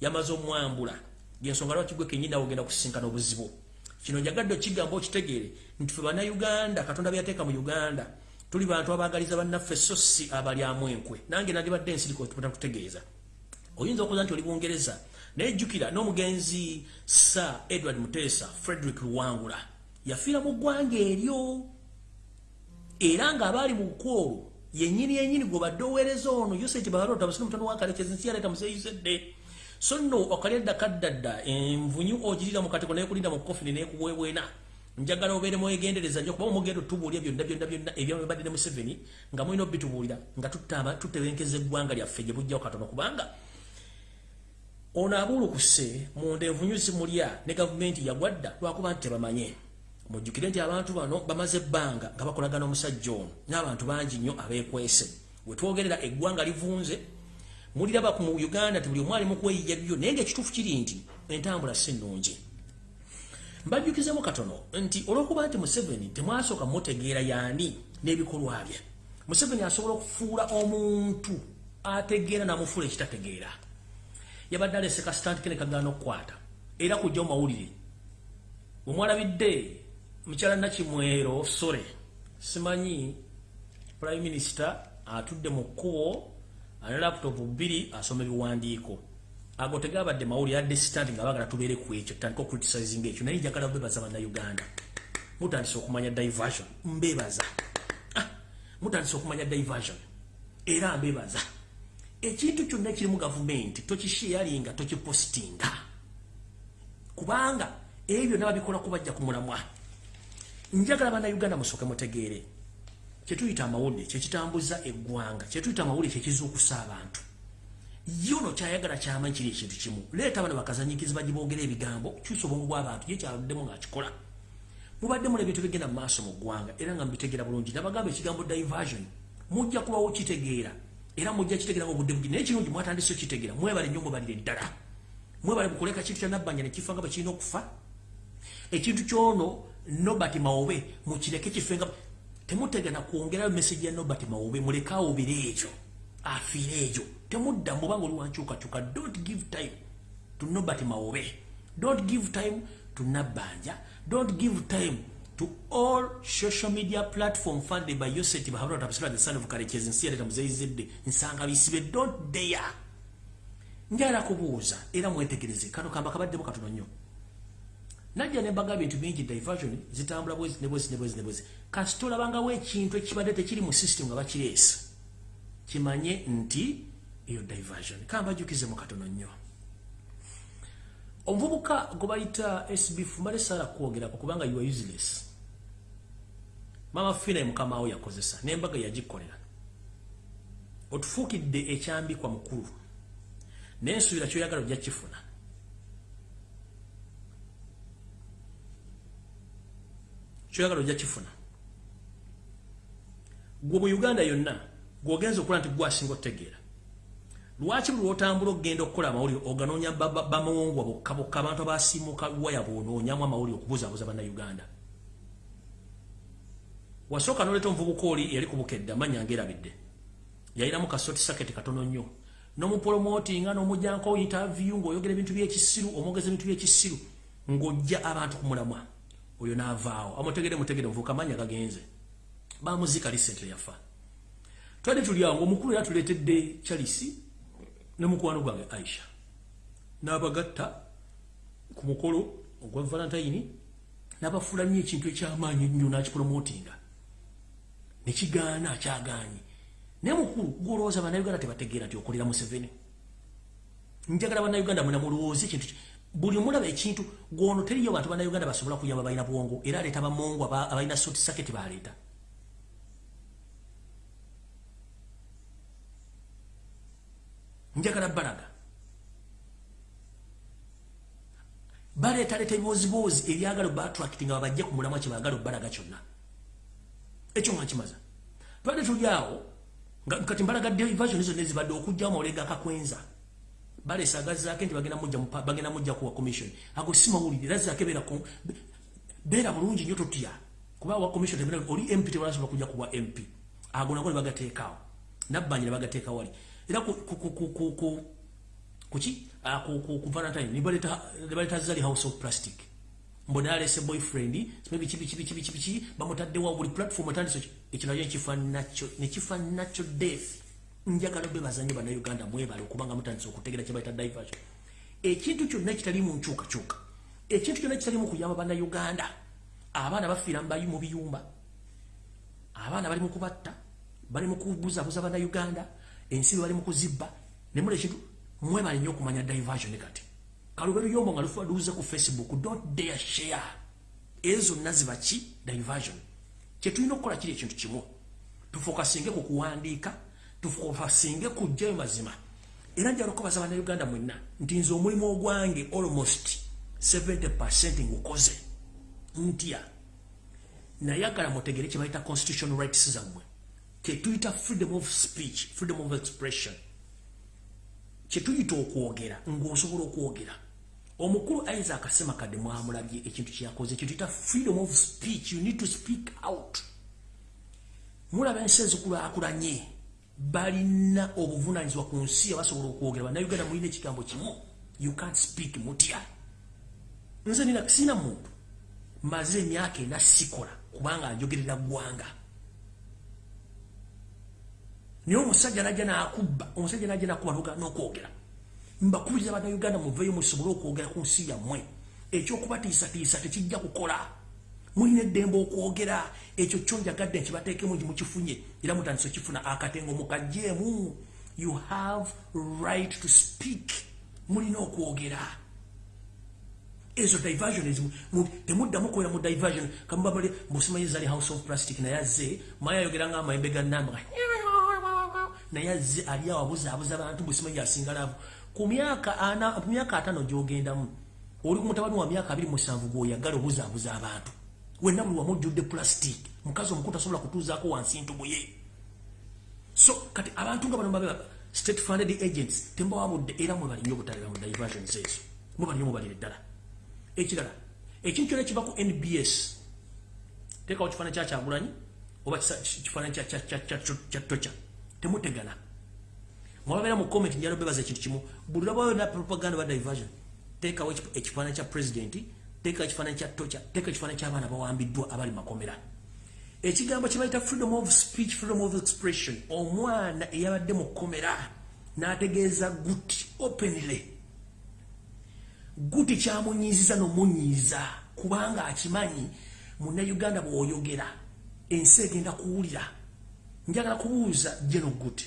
yamaze omwambula. Gensonga lwaki gwe kenyini awo ogenda kusisinkana obuzibu. Kino njagadde okigamba okitegeere nti fe bannayuganda katonda byateeka mu uganda tuli bantu abagaliza bannaffe so si abalyamu enkwe. Nange nandibadde ensiriko kutegeeza. Oyinza okuza nti oli bungereza naye jjukira n'omugenzi sir edward muteesa frederick luwangula yafiira mu ggwanga eryo. Era ng'abaali mu kwolwo yenyini yenyini gwe badde oweereza ono usage balota musini mutono wakalekezi nsi yaleeta museeyizedde so nno okalyadda kaddadda envunyu ogirira mu kateko naye kulinda mu kofini nekuweebwena njagala obeere mwegendereza nyo kuba omugendo tubuulira byonna byonna byonna ebyabadde ne museveni nga mulina obitubuulira nga tutebenkeza eggwanga lyaffe gye bujjawo katono kubanga ono abuulukuse munda envunyu zimulya ne gavumenti yagwadda lwakuba nti tebamanye. Mujjukire nti abantu bano bamaze ebbanga nga bakolagana omusajja ono n'abantu bangi nnyo abeekwese. Wetwogerera eggwanga livunze muliraba mu uganda ti buli omu ali mukweyiya byo naye ngaekituufu kiri nti entambula si nnungi mbajjukizemu katono nti olwokuba nti museveni temwasooka mutegeera yaani n'ebikolwa bye museveni asobola okufuula omuntu ategeera namufuula ekitategeera. Yabadde aleseka sitantikene kagaana okukwata era kujja mumawulire bwemwalabidde mukyala nakimwero sore simanyi prime minister atudde mu kkubo ane laputopu bbiri asoma ebiwandiiko ago tegabadde mawuli yadde sitanti nga bagala tubeere ku ekyo tutandika ocriticizing ekyo. Naye njagala bebaza bannauganda mutandise okumanya diversion. Mbebaza ah, mutandise okumanya diversion. Era mbebaza ekintu kyonna ekiri mu gavumenti tokisheyalinga tokipostinga. Kubanga ebyo nababikola kubajja ku mulamwa. Njagala bannayuganda musooke mutegeere. Kyetuyita amawulire kyekitambuza eggwanga kyetuyita amawulire kyekizuukusa abantu yo no kyayagala kyamanyi kiri ekintu kimu. Leeta bano bakazanyikizi bagibogera ebigambo kyusa obwongu bw'abantu ye kyabaddemu ng'akikola. Mubaddemu nebintu bigenda mu maaso mu ggwanga era nga mubitegeera bulungi. Nabagamba ekigambo diversion. Mujja kubawo kitegeera era mujja kitegeera nga obudde bugi. Naye kirungi mwatandise okitegeera mwebale nnyo mubalire ddala mwebale mukuleka kintu kya nabbanja nekifa nga bakirina okufa. Ekintu kyono nobert mawobe mukireke kife nga temutegana kwongerayo meseji ya nobert mawobe muleke awobere ekyo afiire ekyo temudda mubanga oli wankyukakyuka don't give time to nobert mawobe. Don't give time to nabbanja. Don't give time to all social media platform funded by yoset bahabula tapasira the son of karekezi nsi yaleta muzeyizidde nsanga bisibe don't dare. Njala kubuuza era mwetegereze. Kano kamba kabaddemu katono nnyo. Najja nembaga bintu bingi diversion zitambula bwezi nebwezi nebwezi nebwezi kasi tolabangawo ekintu ekibadde tekiri mu system nga bakireesa kimanye nti eyo diversion. Kambajukize mu katono nnyo omuvubuka gwe bayita sbf mbale saala kwogerako kubanga you are useless. Mama fina mukama wo yakozesa nembaga yagikolera otufuukidde ekyambikwa mukulu. Naye nsuubira kyoyagala ojja kifuna kyoyagala ojja kifuna gwe mu uganda yonna gweogenza okola nti gwasinga otegeera lwaki buli lwotambula okgenda okukola amawulire oganoonya bamawongwa bokka bokka abantu abasiimuka waya bwonoonyamu amawulire okubuzabuza bannayuganda? Wasooka noleeta omuvubuka oli yali kubukedde amanya ngaerabidde yalinamu kasoti saketi katono nnyo. Nomupromotinga nomujjanko interview ngaoyogera ebintu byekisiru omwogeza ebintu byekisiru ng'ojja abantu kumulamwa oyo naavaawo amutegere mutegere muvubuka amanya gagenze. Bamuzika lisente yafa. Twali tuli awo ngaomukulu era tuleetedde charisi ne mukwano gwange aisha. N'abagatta ku mukolo ogwa valentine n'abafuula nnyo ekintu ekyamaanyi ennyo n'akipromotinga nekigaana akyagaanyi. Naye mukulu gwolowooza bannayuganda tebategeera nti okolera museveni. Njagala bannayuganda mwena mulowooza ekintu buli mulaba ekintu gwono teriyo bantu bannayuganda basobola kuyamba balina bwongo era aleeta bamongo abalina soti saketi baleeta njagala balaga baleetaleta ebibozibozi ebyagala batrakiti nga babajje ku mulamwa kyebagala obalaga kyonna. Ekyo nga kimaza twade tuliawo kati mbalaga division ezo nezibadde okugjawo mawulega kakwenza? Balesagazaake nti bagenda mujja kuwa commission. Ago si mawulire era zaake beera bulungi nyo totya. Kuba wa commission oli mp tebalasobola kujja kuwa mp ago nago nebagateekaawo nabbanja nebagateeka wali era kuki ah, ku valentine. Nibaleta zali house of plastic. Mbona alese boyfriend. Simebi kibi kibi kibi kibi kibi bamutaddewa buli platform atandise ekinayo nekifa nacho nekifa nacho death. Njagala be bazanye bana Uganda mwebale okubanga mutandise okutegera kibaita diversion ekintu kyonna kitali mu nkyukakyuka ekintu kyonna kitali mu kuyamba bana Uganda. Abaana bafiira mbayi mu biyumba. Abaana bali mu kubatta bali mu kubuzabuza bana Uganda ensi bali mu kuzibba ne mule kintu mwebale nnyo okumanya diversion kati. Kalubero yombo nga lufa luze ku facebook don't dare share. Ezo naziba ki? Diversion. Kyetulina okukola kiri ekintu kimu. Tufokasinge ku kuwandiika tufokasinge kujjayo mazima. Era njala okubaza bannayuganda mwenna nti nze omulimu ogwange almost 70 ngukoze. Ntya? Nayagala mutegere kye bayita constitutional rights zammwe kyetuyita freedom of speech freedom of expression. Kyetuyita okwogera ngaosobola okwogera. Omukulu isaac asema kadde mwamulabye ekintu kyeyakoze kyetuyita freedom of speech you need to speak out. Mulaba ensi ezikulaakulanye balina obuvunanyizibwa ku nsi abasobola okwogera bannayuganda mulina ekigambo kimu. You can't speak mutya. Nze nina sina muntu. Maze emyaka ena sikola kubanga njogerera ggwanga naye omusajja najja nakubba omusajja najja nakuba noga nokwogera. Mbakubiriza bannayuganda muveeyo musobole okwogera ku nsi yammwe. Ekyokubatiisatiisa tekijja kukola. Mulina eddembe okwogera. Ekyo kyo njagadde nkibateekemu nti mukifunye. Era mutandisa okifuna akatengo mukajjeemu you have right to speak. Mulina okwogera. Ezo diversion temuddamu kwera mu diversion. Kamubabale musimanyi zali house of plastic naye azze mayayogera nga amayembe gannamba naye azze ali awabuzaabuza abantu bwesimanyi asingalaavu ku myaka atano gyogendamu oli ku mutabani wa myaka abiri musanvu gwoyagala obuzaabuza abantu wenna buli wamujjudde plastic mukazi omukulu tasobola kutuuzaako wansi ntubuye so kati abantu nga bano state funded agents tembawabudde era mwebalinye obutalira mu diversions ezo mwebalinye mubalire ddala ekirala ekintu kyona kiva ku nbs teekawo kifaananyi kyakyagulanyi oba kifaananyi kyatoca temutegana mwababeera mu comment njala bebaza ekintu kimu. Buli lwabayo na propaganda ba diversion teekawo ekifaananyi kya pulezidenti teekawo ekifaananyi kya toca teekawo ekifaananyi ky'abaana bawambiddwa abali makomera. Ekigambo kyebayita freedom of speech freedom of expression omwana eyabadde mu kkomera n'ategeeza guti openly. Guti kyamunyiiziza n'omunyiiza kubanga akimanyi munnauganda bw'oyogera ensi egenda kuwulira njagala kubuuza jeno guti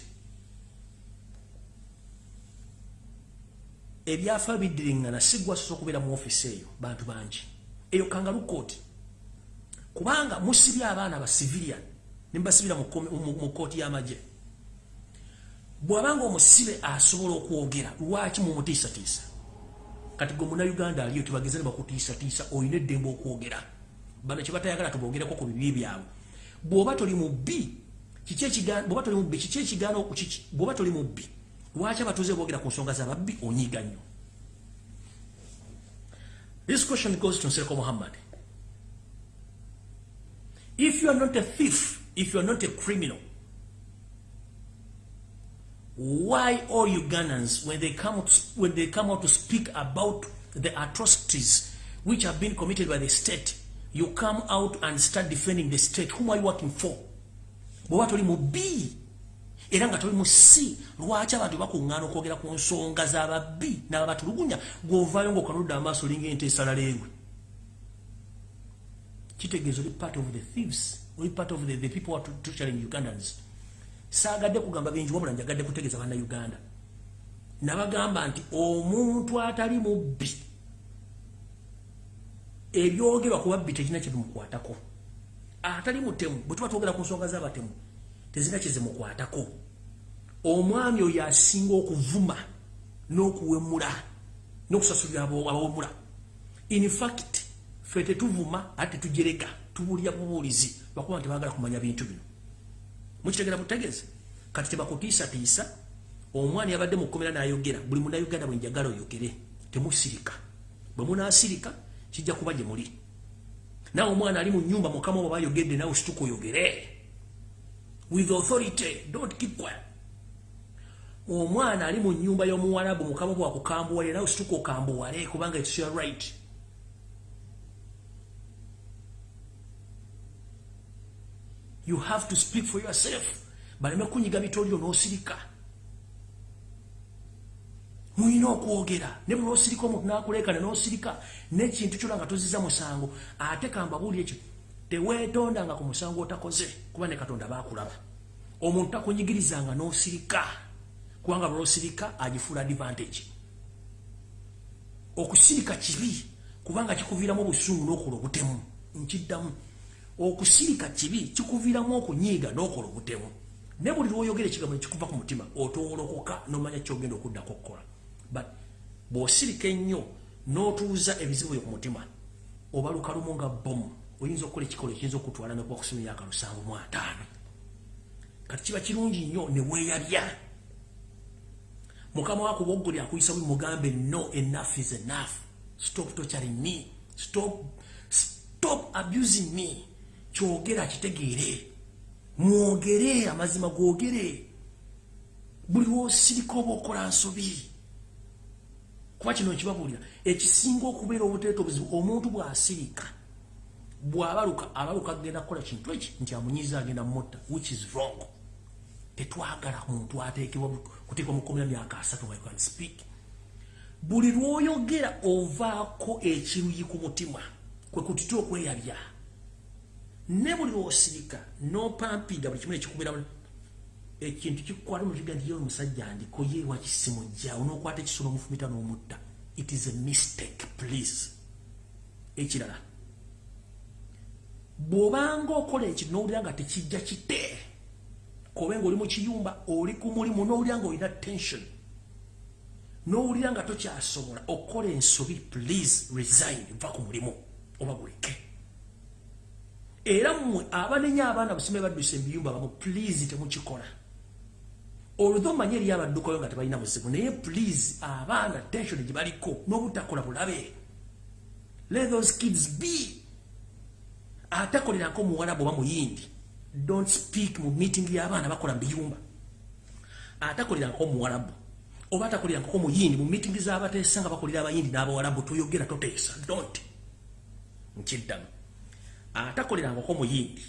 ebyafa biddiringana sigwasosa okubeera mu ofiisi eyo bantu bangi. Eyo kangalukooti kubanga musibye abaana ba civilian nembasibira mu kooti y'amagye. Bw'abanga omusibe asobola okwogera lwaki mumutiisatiisa kati gwe munauganda aliyo tebageza ne bakutiisatiisa olina eddembe okwogera. Bano kyebatayagala tubogereko ku bibi byabwe. Bw'oba toli mubbi bw'oba toli mubbi lwaki abatuuze boogera ku nsonga zababbi onyiiga nnyo? This question goes to nsereko muhammad if you are not a thief if you are not a criminal why all ugandans when they come out, when they come out to speak about the atrocities which have been committed by the state you come out and start defending the state. Whom are you working for bwoba toli mu b era nga toli mu si lwaki abantu bakuŋŋaana okwogera ku nsonga z'ababbi n'ababatulugunya gw'ovaayo ng'okanudde amaaso olinga ente esalaleegwe kitegeeza oli part of the thieves oli part of the, the people are torturing ugandans. Saagadde kugamba bingi wabula njagadde kutegeeza bannauganda nabagamba nti omuntu atali mubbi ebyogerwa ku babbi tekina kyebimukwatako atali mutemu bwe tuba twogera ku nsonga z'abatemu tezina kyezimukwatako omwami oyo asinga okuvuma n'okuwemula n'okusasulira abawemula. Infact fe tetuvuma ate tujereka tubulya bubulizi bakuba nti bagala kumanya bintu bino. Mukitegera butegeze kati tebakutiisatiisa omwani yabadde mukomera nayogera buli munayuganda bwenjagala oyogere temusirika. Bwe munasirika kijja kuba gye muli nawe omwana ali mu nyumba mukama oba bayogedde nawe situka oyogere. With authority don't keep quiet. Omwana ali mu nyumba y'omuwarabu mukama bwakukambuwale nawe situka okambuwale kubanga its your right. You have to speak for yourself. Baleme kunyiga bitolio n'osirika muyina okwogera. Ne bwe lwosirika omuntu n'akuleekana n'osirika n'ekintu kyona nga toziza musango ate kambabuuli ekyo teweetondanga ku musango otakoze kuba ne katonda bakulaba omuntu takunyigirizanga n'osirika kubanga lwosirika agifuula advantage. Okusirika kibi kubanga kikuviiramu obusungu n'okola obutemu nkiddamu. Okusirika kibi kikuviiramu okunyiiga n'okola obutemu. Ne buli lwoyogera ekigambo nekikuva ku mutima otowolokoka n'omanya kyogenda okuddako okukola but bw'osirika ennyo n'otuuza ebizibu byo ku mutima obaluka lumu nga bomu oyinza okukola ekikolo ekiyinza okutwala nokubakusoma emyaka lusanvu mu ataano. Kati kiba kirungi nnyo ne weeyabya mukama wakuba oggoli akuyisa buli mugambe no enough is enough. Stop torturing me. Stop stop abusing me. Kyogera kitegeere mwogere amazima gwogere. Buli wosirika oba okola nsobi kuba kino nkibabuulira ekisinga okubeera obuteeta obuzibu omuntu bw'asirika bwabaluka abaluka agenda kukola kintu eki? Nti amunyiza agenda mutta which is wrong. Tetwagala muntu ateekebwa kuteekwa mukomera myaka asatu i can speak. Buli lwoyogera ovaako ekiruyi ku mutima kwe kutita okweyabya. Ne buli lwosirika nopampinga buli kimu nekikubira ekintu kikukwata mukiga nti ye omusajja ndiko ye wakisimujja onokwata ekisolo omufumita n'omutta. It is a mistake please. Ekirala bw'obanga okola ekyo n'owulira nga tekijja kite kobe ngaoli mu kiyumba oli ku mulimu n'owulira nga olina tension n'owulira nga tokyasobola okukola ensobi please resign va ku mulimu oba guleke. Era mmwe abanenya abaana busime baddusa ebiyumba bamu please temukikola olwo manye eriyo abaddukayo nga tebalina muzibu naye please abaana tension gye baliko n'obutakola bulabe. Let those kids be. Atakolerako muwalabu oba muyindi don't speak mu meeting y'abaana bakola mu biyumba. Atakolerako muwalabu oba atakolerako muyindi mu meeting z'abateesa nga bakolera abayindi n'abawalabu toyogera toteesa don't. Nkiddamu. Atakolerangako muyindi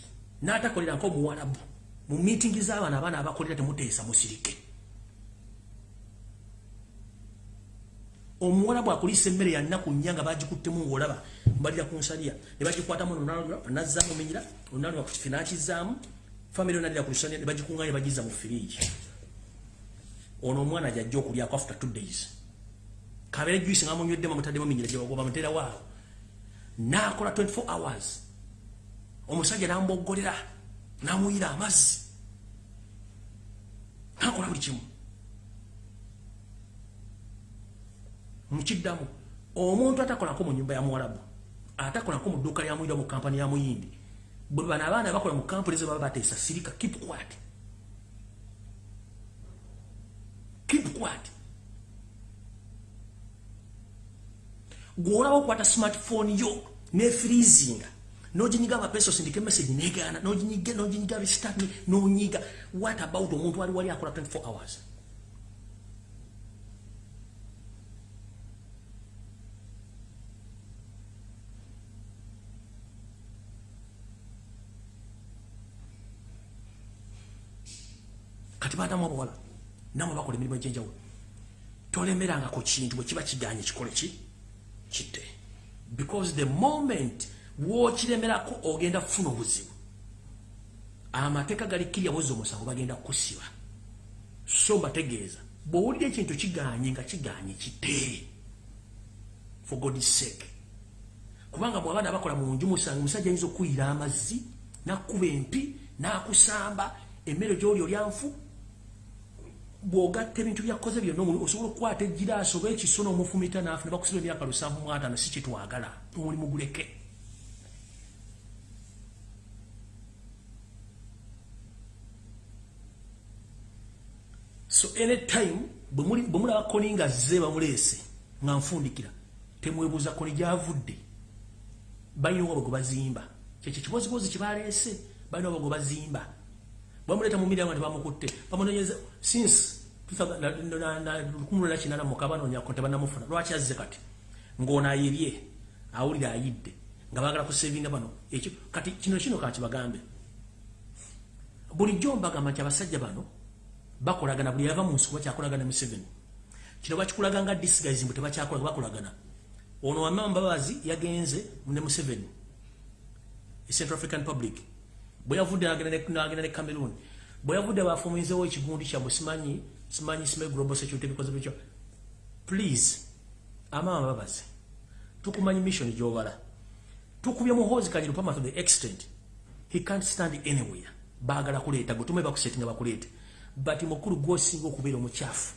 n'atakolerako muwalabu mu meeting z'abaana abaana abakolera temuteesa musirike. Omuwala bwakulisa emmere yannaku nnya nga bagikuttemu ngaolaba mbalira ku nsaliya ne bagikwatamu nazaamu minyira onalwa kukife nakizaamu famiry onalira ku lusaniya ne bagikunganya ne bagiza mu firiji ono omwana jajja okulyako after two days. Kabere juisi nga munyweddemu mutaddemu minyira gyebagoba muterawaawo nakola 24 hours. Omusajja namboggolera namuyira amazzi nakola buli kimu mukiddamu omuntu atakolako mu nyumba ya muwalabu atakolako mu dduuka lyamuyira mu kampani ya muyindi bwe bano abaana bakola mu kampuni ze baba bateesa sirika keep quiet keep quiet gweolaba okukwata smartphone yo nefreezinga noginyiga amapeso sindika emessage negaana. Noginyiga restart nonyiga. What about omuntu wali wali akola 24 hours? Kati baadamu abawala namwe bakola emirimu egyenjawulo tolemeranga ku kintu bwe kiba kiganye kikole ki? Kitte. Because the moment wokiremerako ogenda kufuna obuzibu. Amateeka galikirya bwezi omusango bagenda kukusiba. So mbategeeza bwowulira ekintu kiganye nga kiganye kitte for god sake. Kubanga bwabaana bakola mu nju musange omusajja ayinza okuyira amazzi nakkuba empi nakusamba emmere gyoli olyanfu bwogatta ebintu byakoze byonna osobola okukwata egiraasi oba ekiso n'omufumita naafu ne bakusiba emyaka lusanvu mu ataano si kitwagala omulimu guleke so anytime bwe mulaba koni nga zze bamuleese nga nfundikira temwebuuza koni gyavudde balina obwa bwe gwe bazimba kyekyo kibozibozi kyebaleese balina obwa gwe bazimba bamuleeta mu miriamu tebamukutte bamunonyeza since 1998 mukabanonyako tebanamufuna lwaki azze kati? Ng'ono ayirye awulire ayidde nga bagala kusevinga bano. Ekyo kati kino kino kankibagambe bulijjo mbagamba nti abasajja bano bakolagana buli yava mu nsi kuba kyakolagana museveni kino bakikulaga nga disguise mbu tebakyakolaga bakolagana ono wamama mbabazi yagenze ne museveni e central african public. Bwe yavudde nagenda ne cameroon. Bwe yavudde bafumizewo ekigundi kyabwe simanyi simanyi sime global security bikoze bityo please amama babazi tukumanyi mission gyobala. Tukubye muhozi kanyiro pama to the extent. He can't stand anywhere. Baagala kuleeta gutume bakusetinga bakuleete but mukulu gwosinga okubeera omukyafu.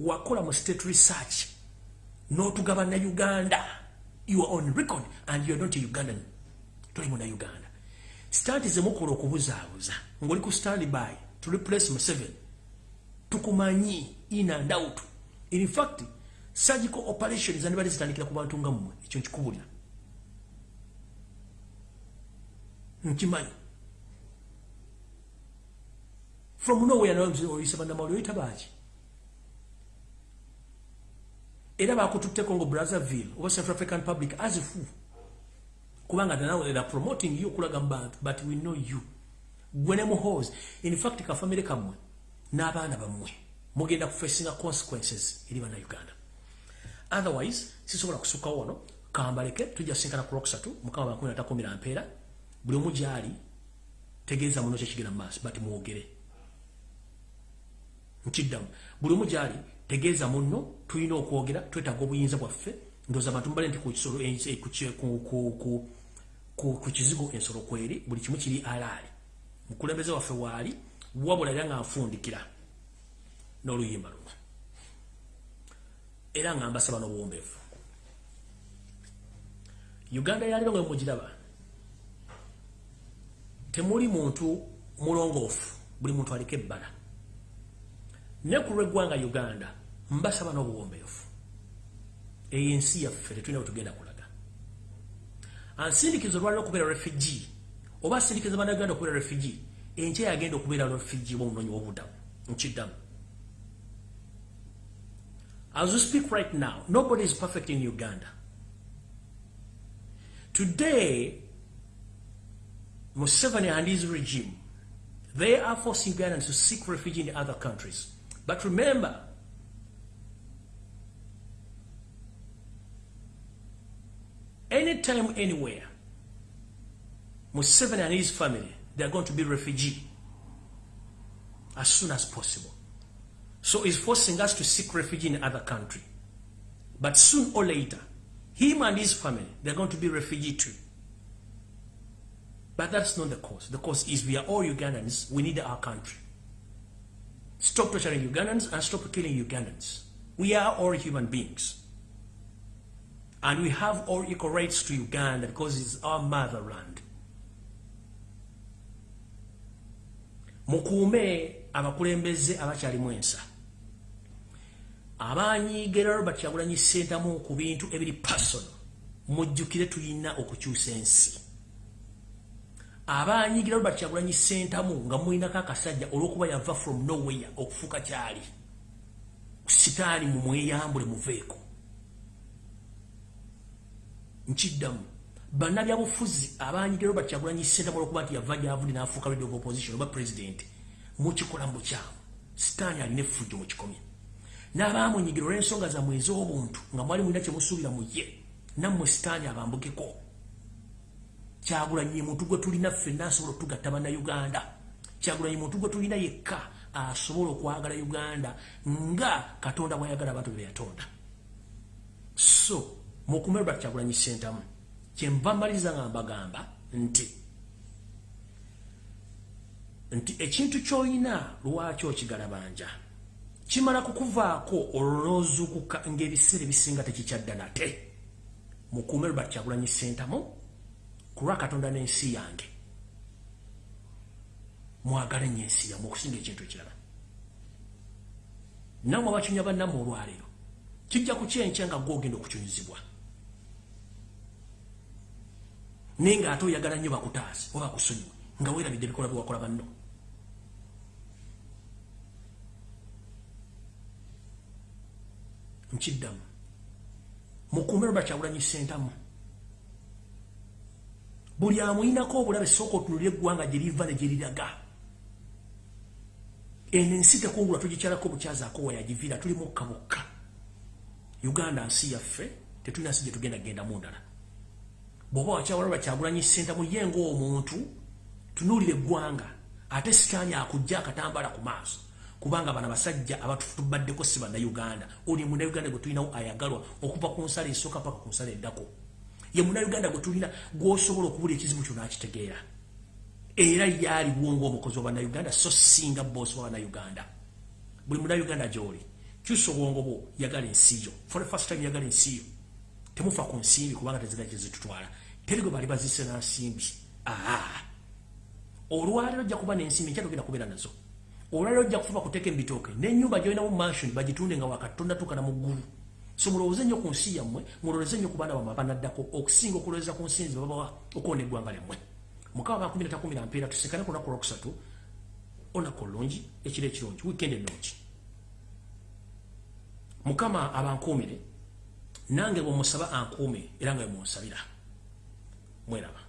Wakola mu state research n'otugaba na uganda. You are on record and you are not a ugandan. Toli muna uganda. Stanti zemukola okubuzaabuza. Ng'oli ku stand by to replace museven tukumanyi in and out. In fact surgical operations andibali zitandikira ku bantu nga mmwe. Ekyo nkikubulira. Nkimanyi from nowhere oyisa bannamawuli oyita baaki era bakututteko ngo brazzaville oba central african public as fu kubanga era promoting you okulaga mubantu but we know you. Gwene muhose in fact kafamire kamwe n'abaana bammwe mugenda kufacinga consequences eri bana uganda otherwise sisobola kusukkawo wano kambaleke tujja sinkana ku lwokusatu mukama bankumi natakumira mpeera buli omu gyali tegeeza muno kyekigenda mu maaso but mwogere nkiddamu buli omu gyali tegeeza muno tulina okwogera twetaaga obuyinza bwaffe ndooza abantu mubale nti ku kizigo ensolo kweri buli kimu kiri alaali. Mukulembeze waffe waali wabula era nga nfundikira n'oluyimba luno. Era nga mbasaba n'obuwombeefu uganda yaliro nga mugiraba temuli muntu mulongoofu buli muntu aliko ebbala ne ku lweggwanga uganda mbasaba n'obuwombeefu. Eyo ensi yaffe tetulina bwetugenda kulaga. Ansindikiza olwaliro okubeera refugi oba asindikiza bannaganda okubeera refugi enkya yagenda okubeera refugi obaomunonyi wobudamu nkiddamu as we speak right now nobody is perfect in uganda. Today museveni and his regime they are forcing ugandans to seek refuge in other countries but remember anytime anywhere museveni and his family they are going to be refugee as soon as possible. So he's forcing us to seek refuge in other country. But soon or later, him and his family, they're going to be refugee too. But that's not the cause. The cause is we are all Ugandans. We need our country. Stop torturing Ugandans and stop killing Ugandans. We are all human beings. And we have all equal rights to Uganda because it's our motherland. mukuume abakulembeze abakyalimu ensa abanyiigera robert kyagulanyi sentamu ku bintu ebiri pasono mujjukire tulina okukyusa ensi abanyiigira robert kyagulanyi sentamu nga mulinako akasajja olwokuba yava from nowhere okufuuka kyali. Sitaani mumweyambule muveeko. Nkiddamu bannabyabufuzi abanyigero bakyagulanyi senta olwokuba nti yava gyavudde n'afuuka leader of opposition oba president mu bukyamu sitaani alina effujjo mu kikomye. N'abaamunyigiro olw'ensonga zammwe ez'obuntu nga mwali mulina kyemusuubira mu ye nammwe sitaani abambukeko kyagulanyi muntu gwe tulina ffenna asobola otugatta bannayuganda. Kyagulanyi muntu gwe tulina yekka asobola okwagala uganda nga katonda bwayagala abantu be yatonda. So mukumerwa kyagulanyi sentamu kyenva maliriza nga mbagamba nti nti ekintu kyolina lwaki okigalabanja kimala kukuvaako olwozuukuka ngaebiseera ebisinga tekikyadda nate. Mukuume lubert kyagulanyi sentamu ku lwa katonda n'ensi yange. Mwagala ennyo ensi yamu okusinga ekintu ekirala. Nammwe abakyunya bannammwe olwaleero kijja kukyenkya nga gwogenda okukyunyizibwa naye ng'ate oyagala nnyo bakutaasi oba bakusonyiwe nga weerabidde ebikola byewakola banno. Nkiddamu. Mukuume lwa bakyagulanyi sentamu buli amuyinako obulabe sooka otunulira eggwanga gye liva ne gye liraga. Eno ensi tekungula tugikyalako bukyazaako wayagiviira tuli mukka bukka uganda nsi yaffe tetulina nsi gye tugenda genda mu ndala. Bw'oba wakyawala bakyagulanyi senta muye ng'omuntu tunuulira eggwanga ate sitaani akujja akatambala ku maaso. Kubanga bano abasajja abatubaddeko si bannayuganda. Oli munnayuganda gwe tulinawo ayagalwa okuva ku nsala esooka paka ku nsala eddako ye munnayuganda gwe tulina gw'osobola okubula ekizibu kyo n'akitegeera. Era yaaliwo ng'omukozi wa bannayuganda so singa boosi wa bannayuganda. Buli munnayuganda gy'oli kyusa obwongo bwo yagala ensi yo for the first time yagala ensi yo temufa ku nsimbi kubanga tezina kyezitutwala terigwe bali bazise na nsimbi aa olwaliro ojja kuba nensimbi nkya togenda kubeera nazo. Olwaliro ojja kufuba kuteeka embitooke nenyumba gyolinamu mansion bagitunde nga wakatonda tukana mu ggulu so mulowooze nnyo ku nsi yammwe mulowooze nnyo ku baana bammwe abanaddako okusinga okuloweza ku nsinzi babawa okuwona eggwanga lyammwe. Mukama bakumi na takumi na mpeera tusekane ku lunaku lwokusatu olunaku olulungi ekiro ekirungi wiikendi ennungi. Mukama abankuumire nange bwe musaba ankuume era nga bwe munsabira. Mweraba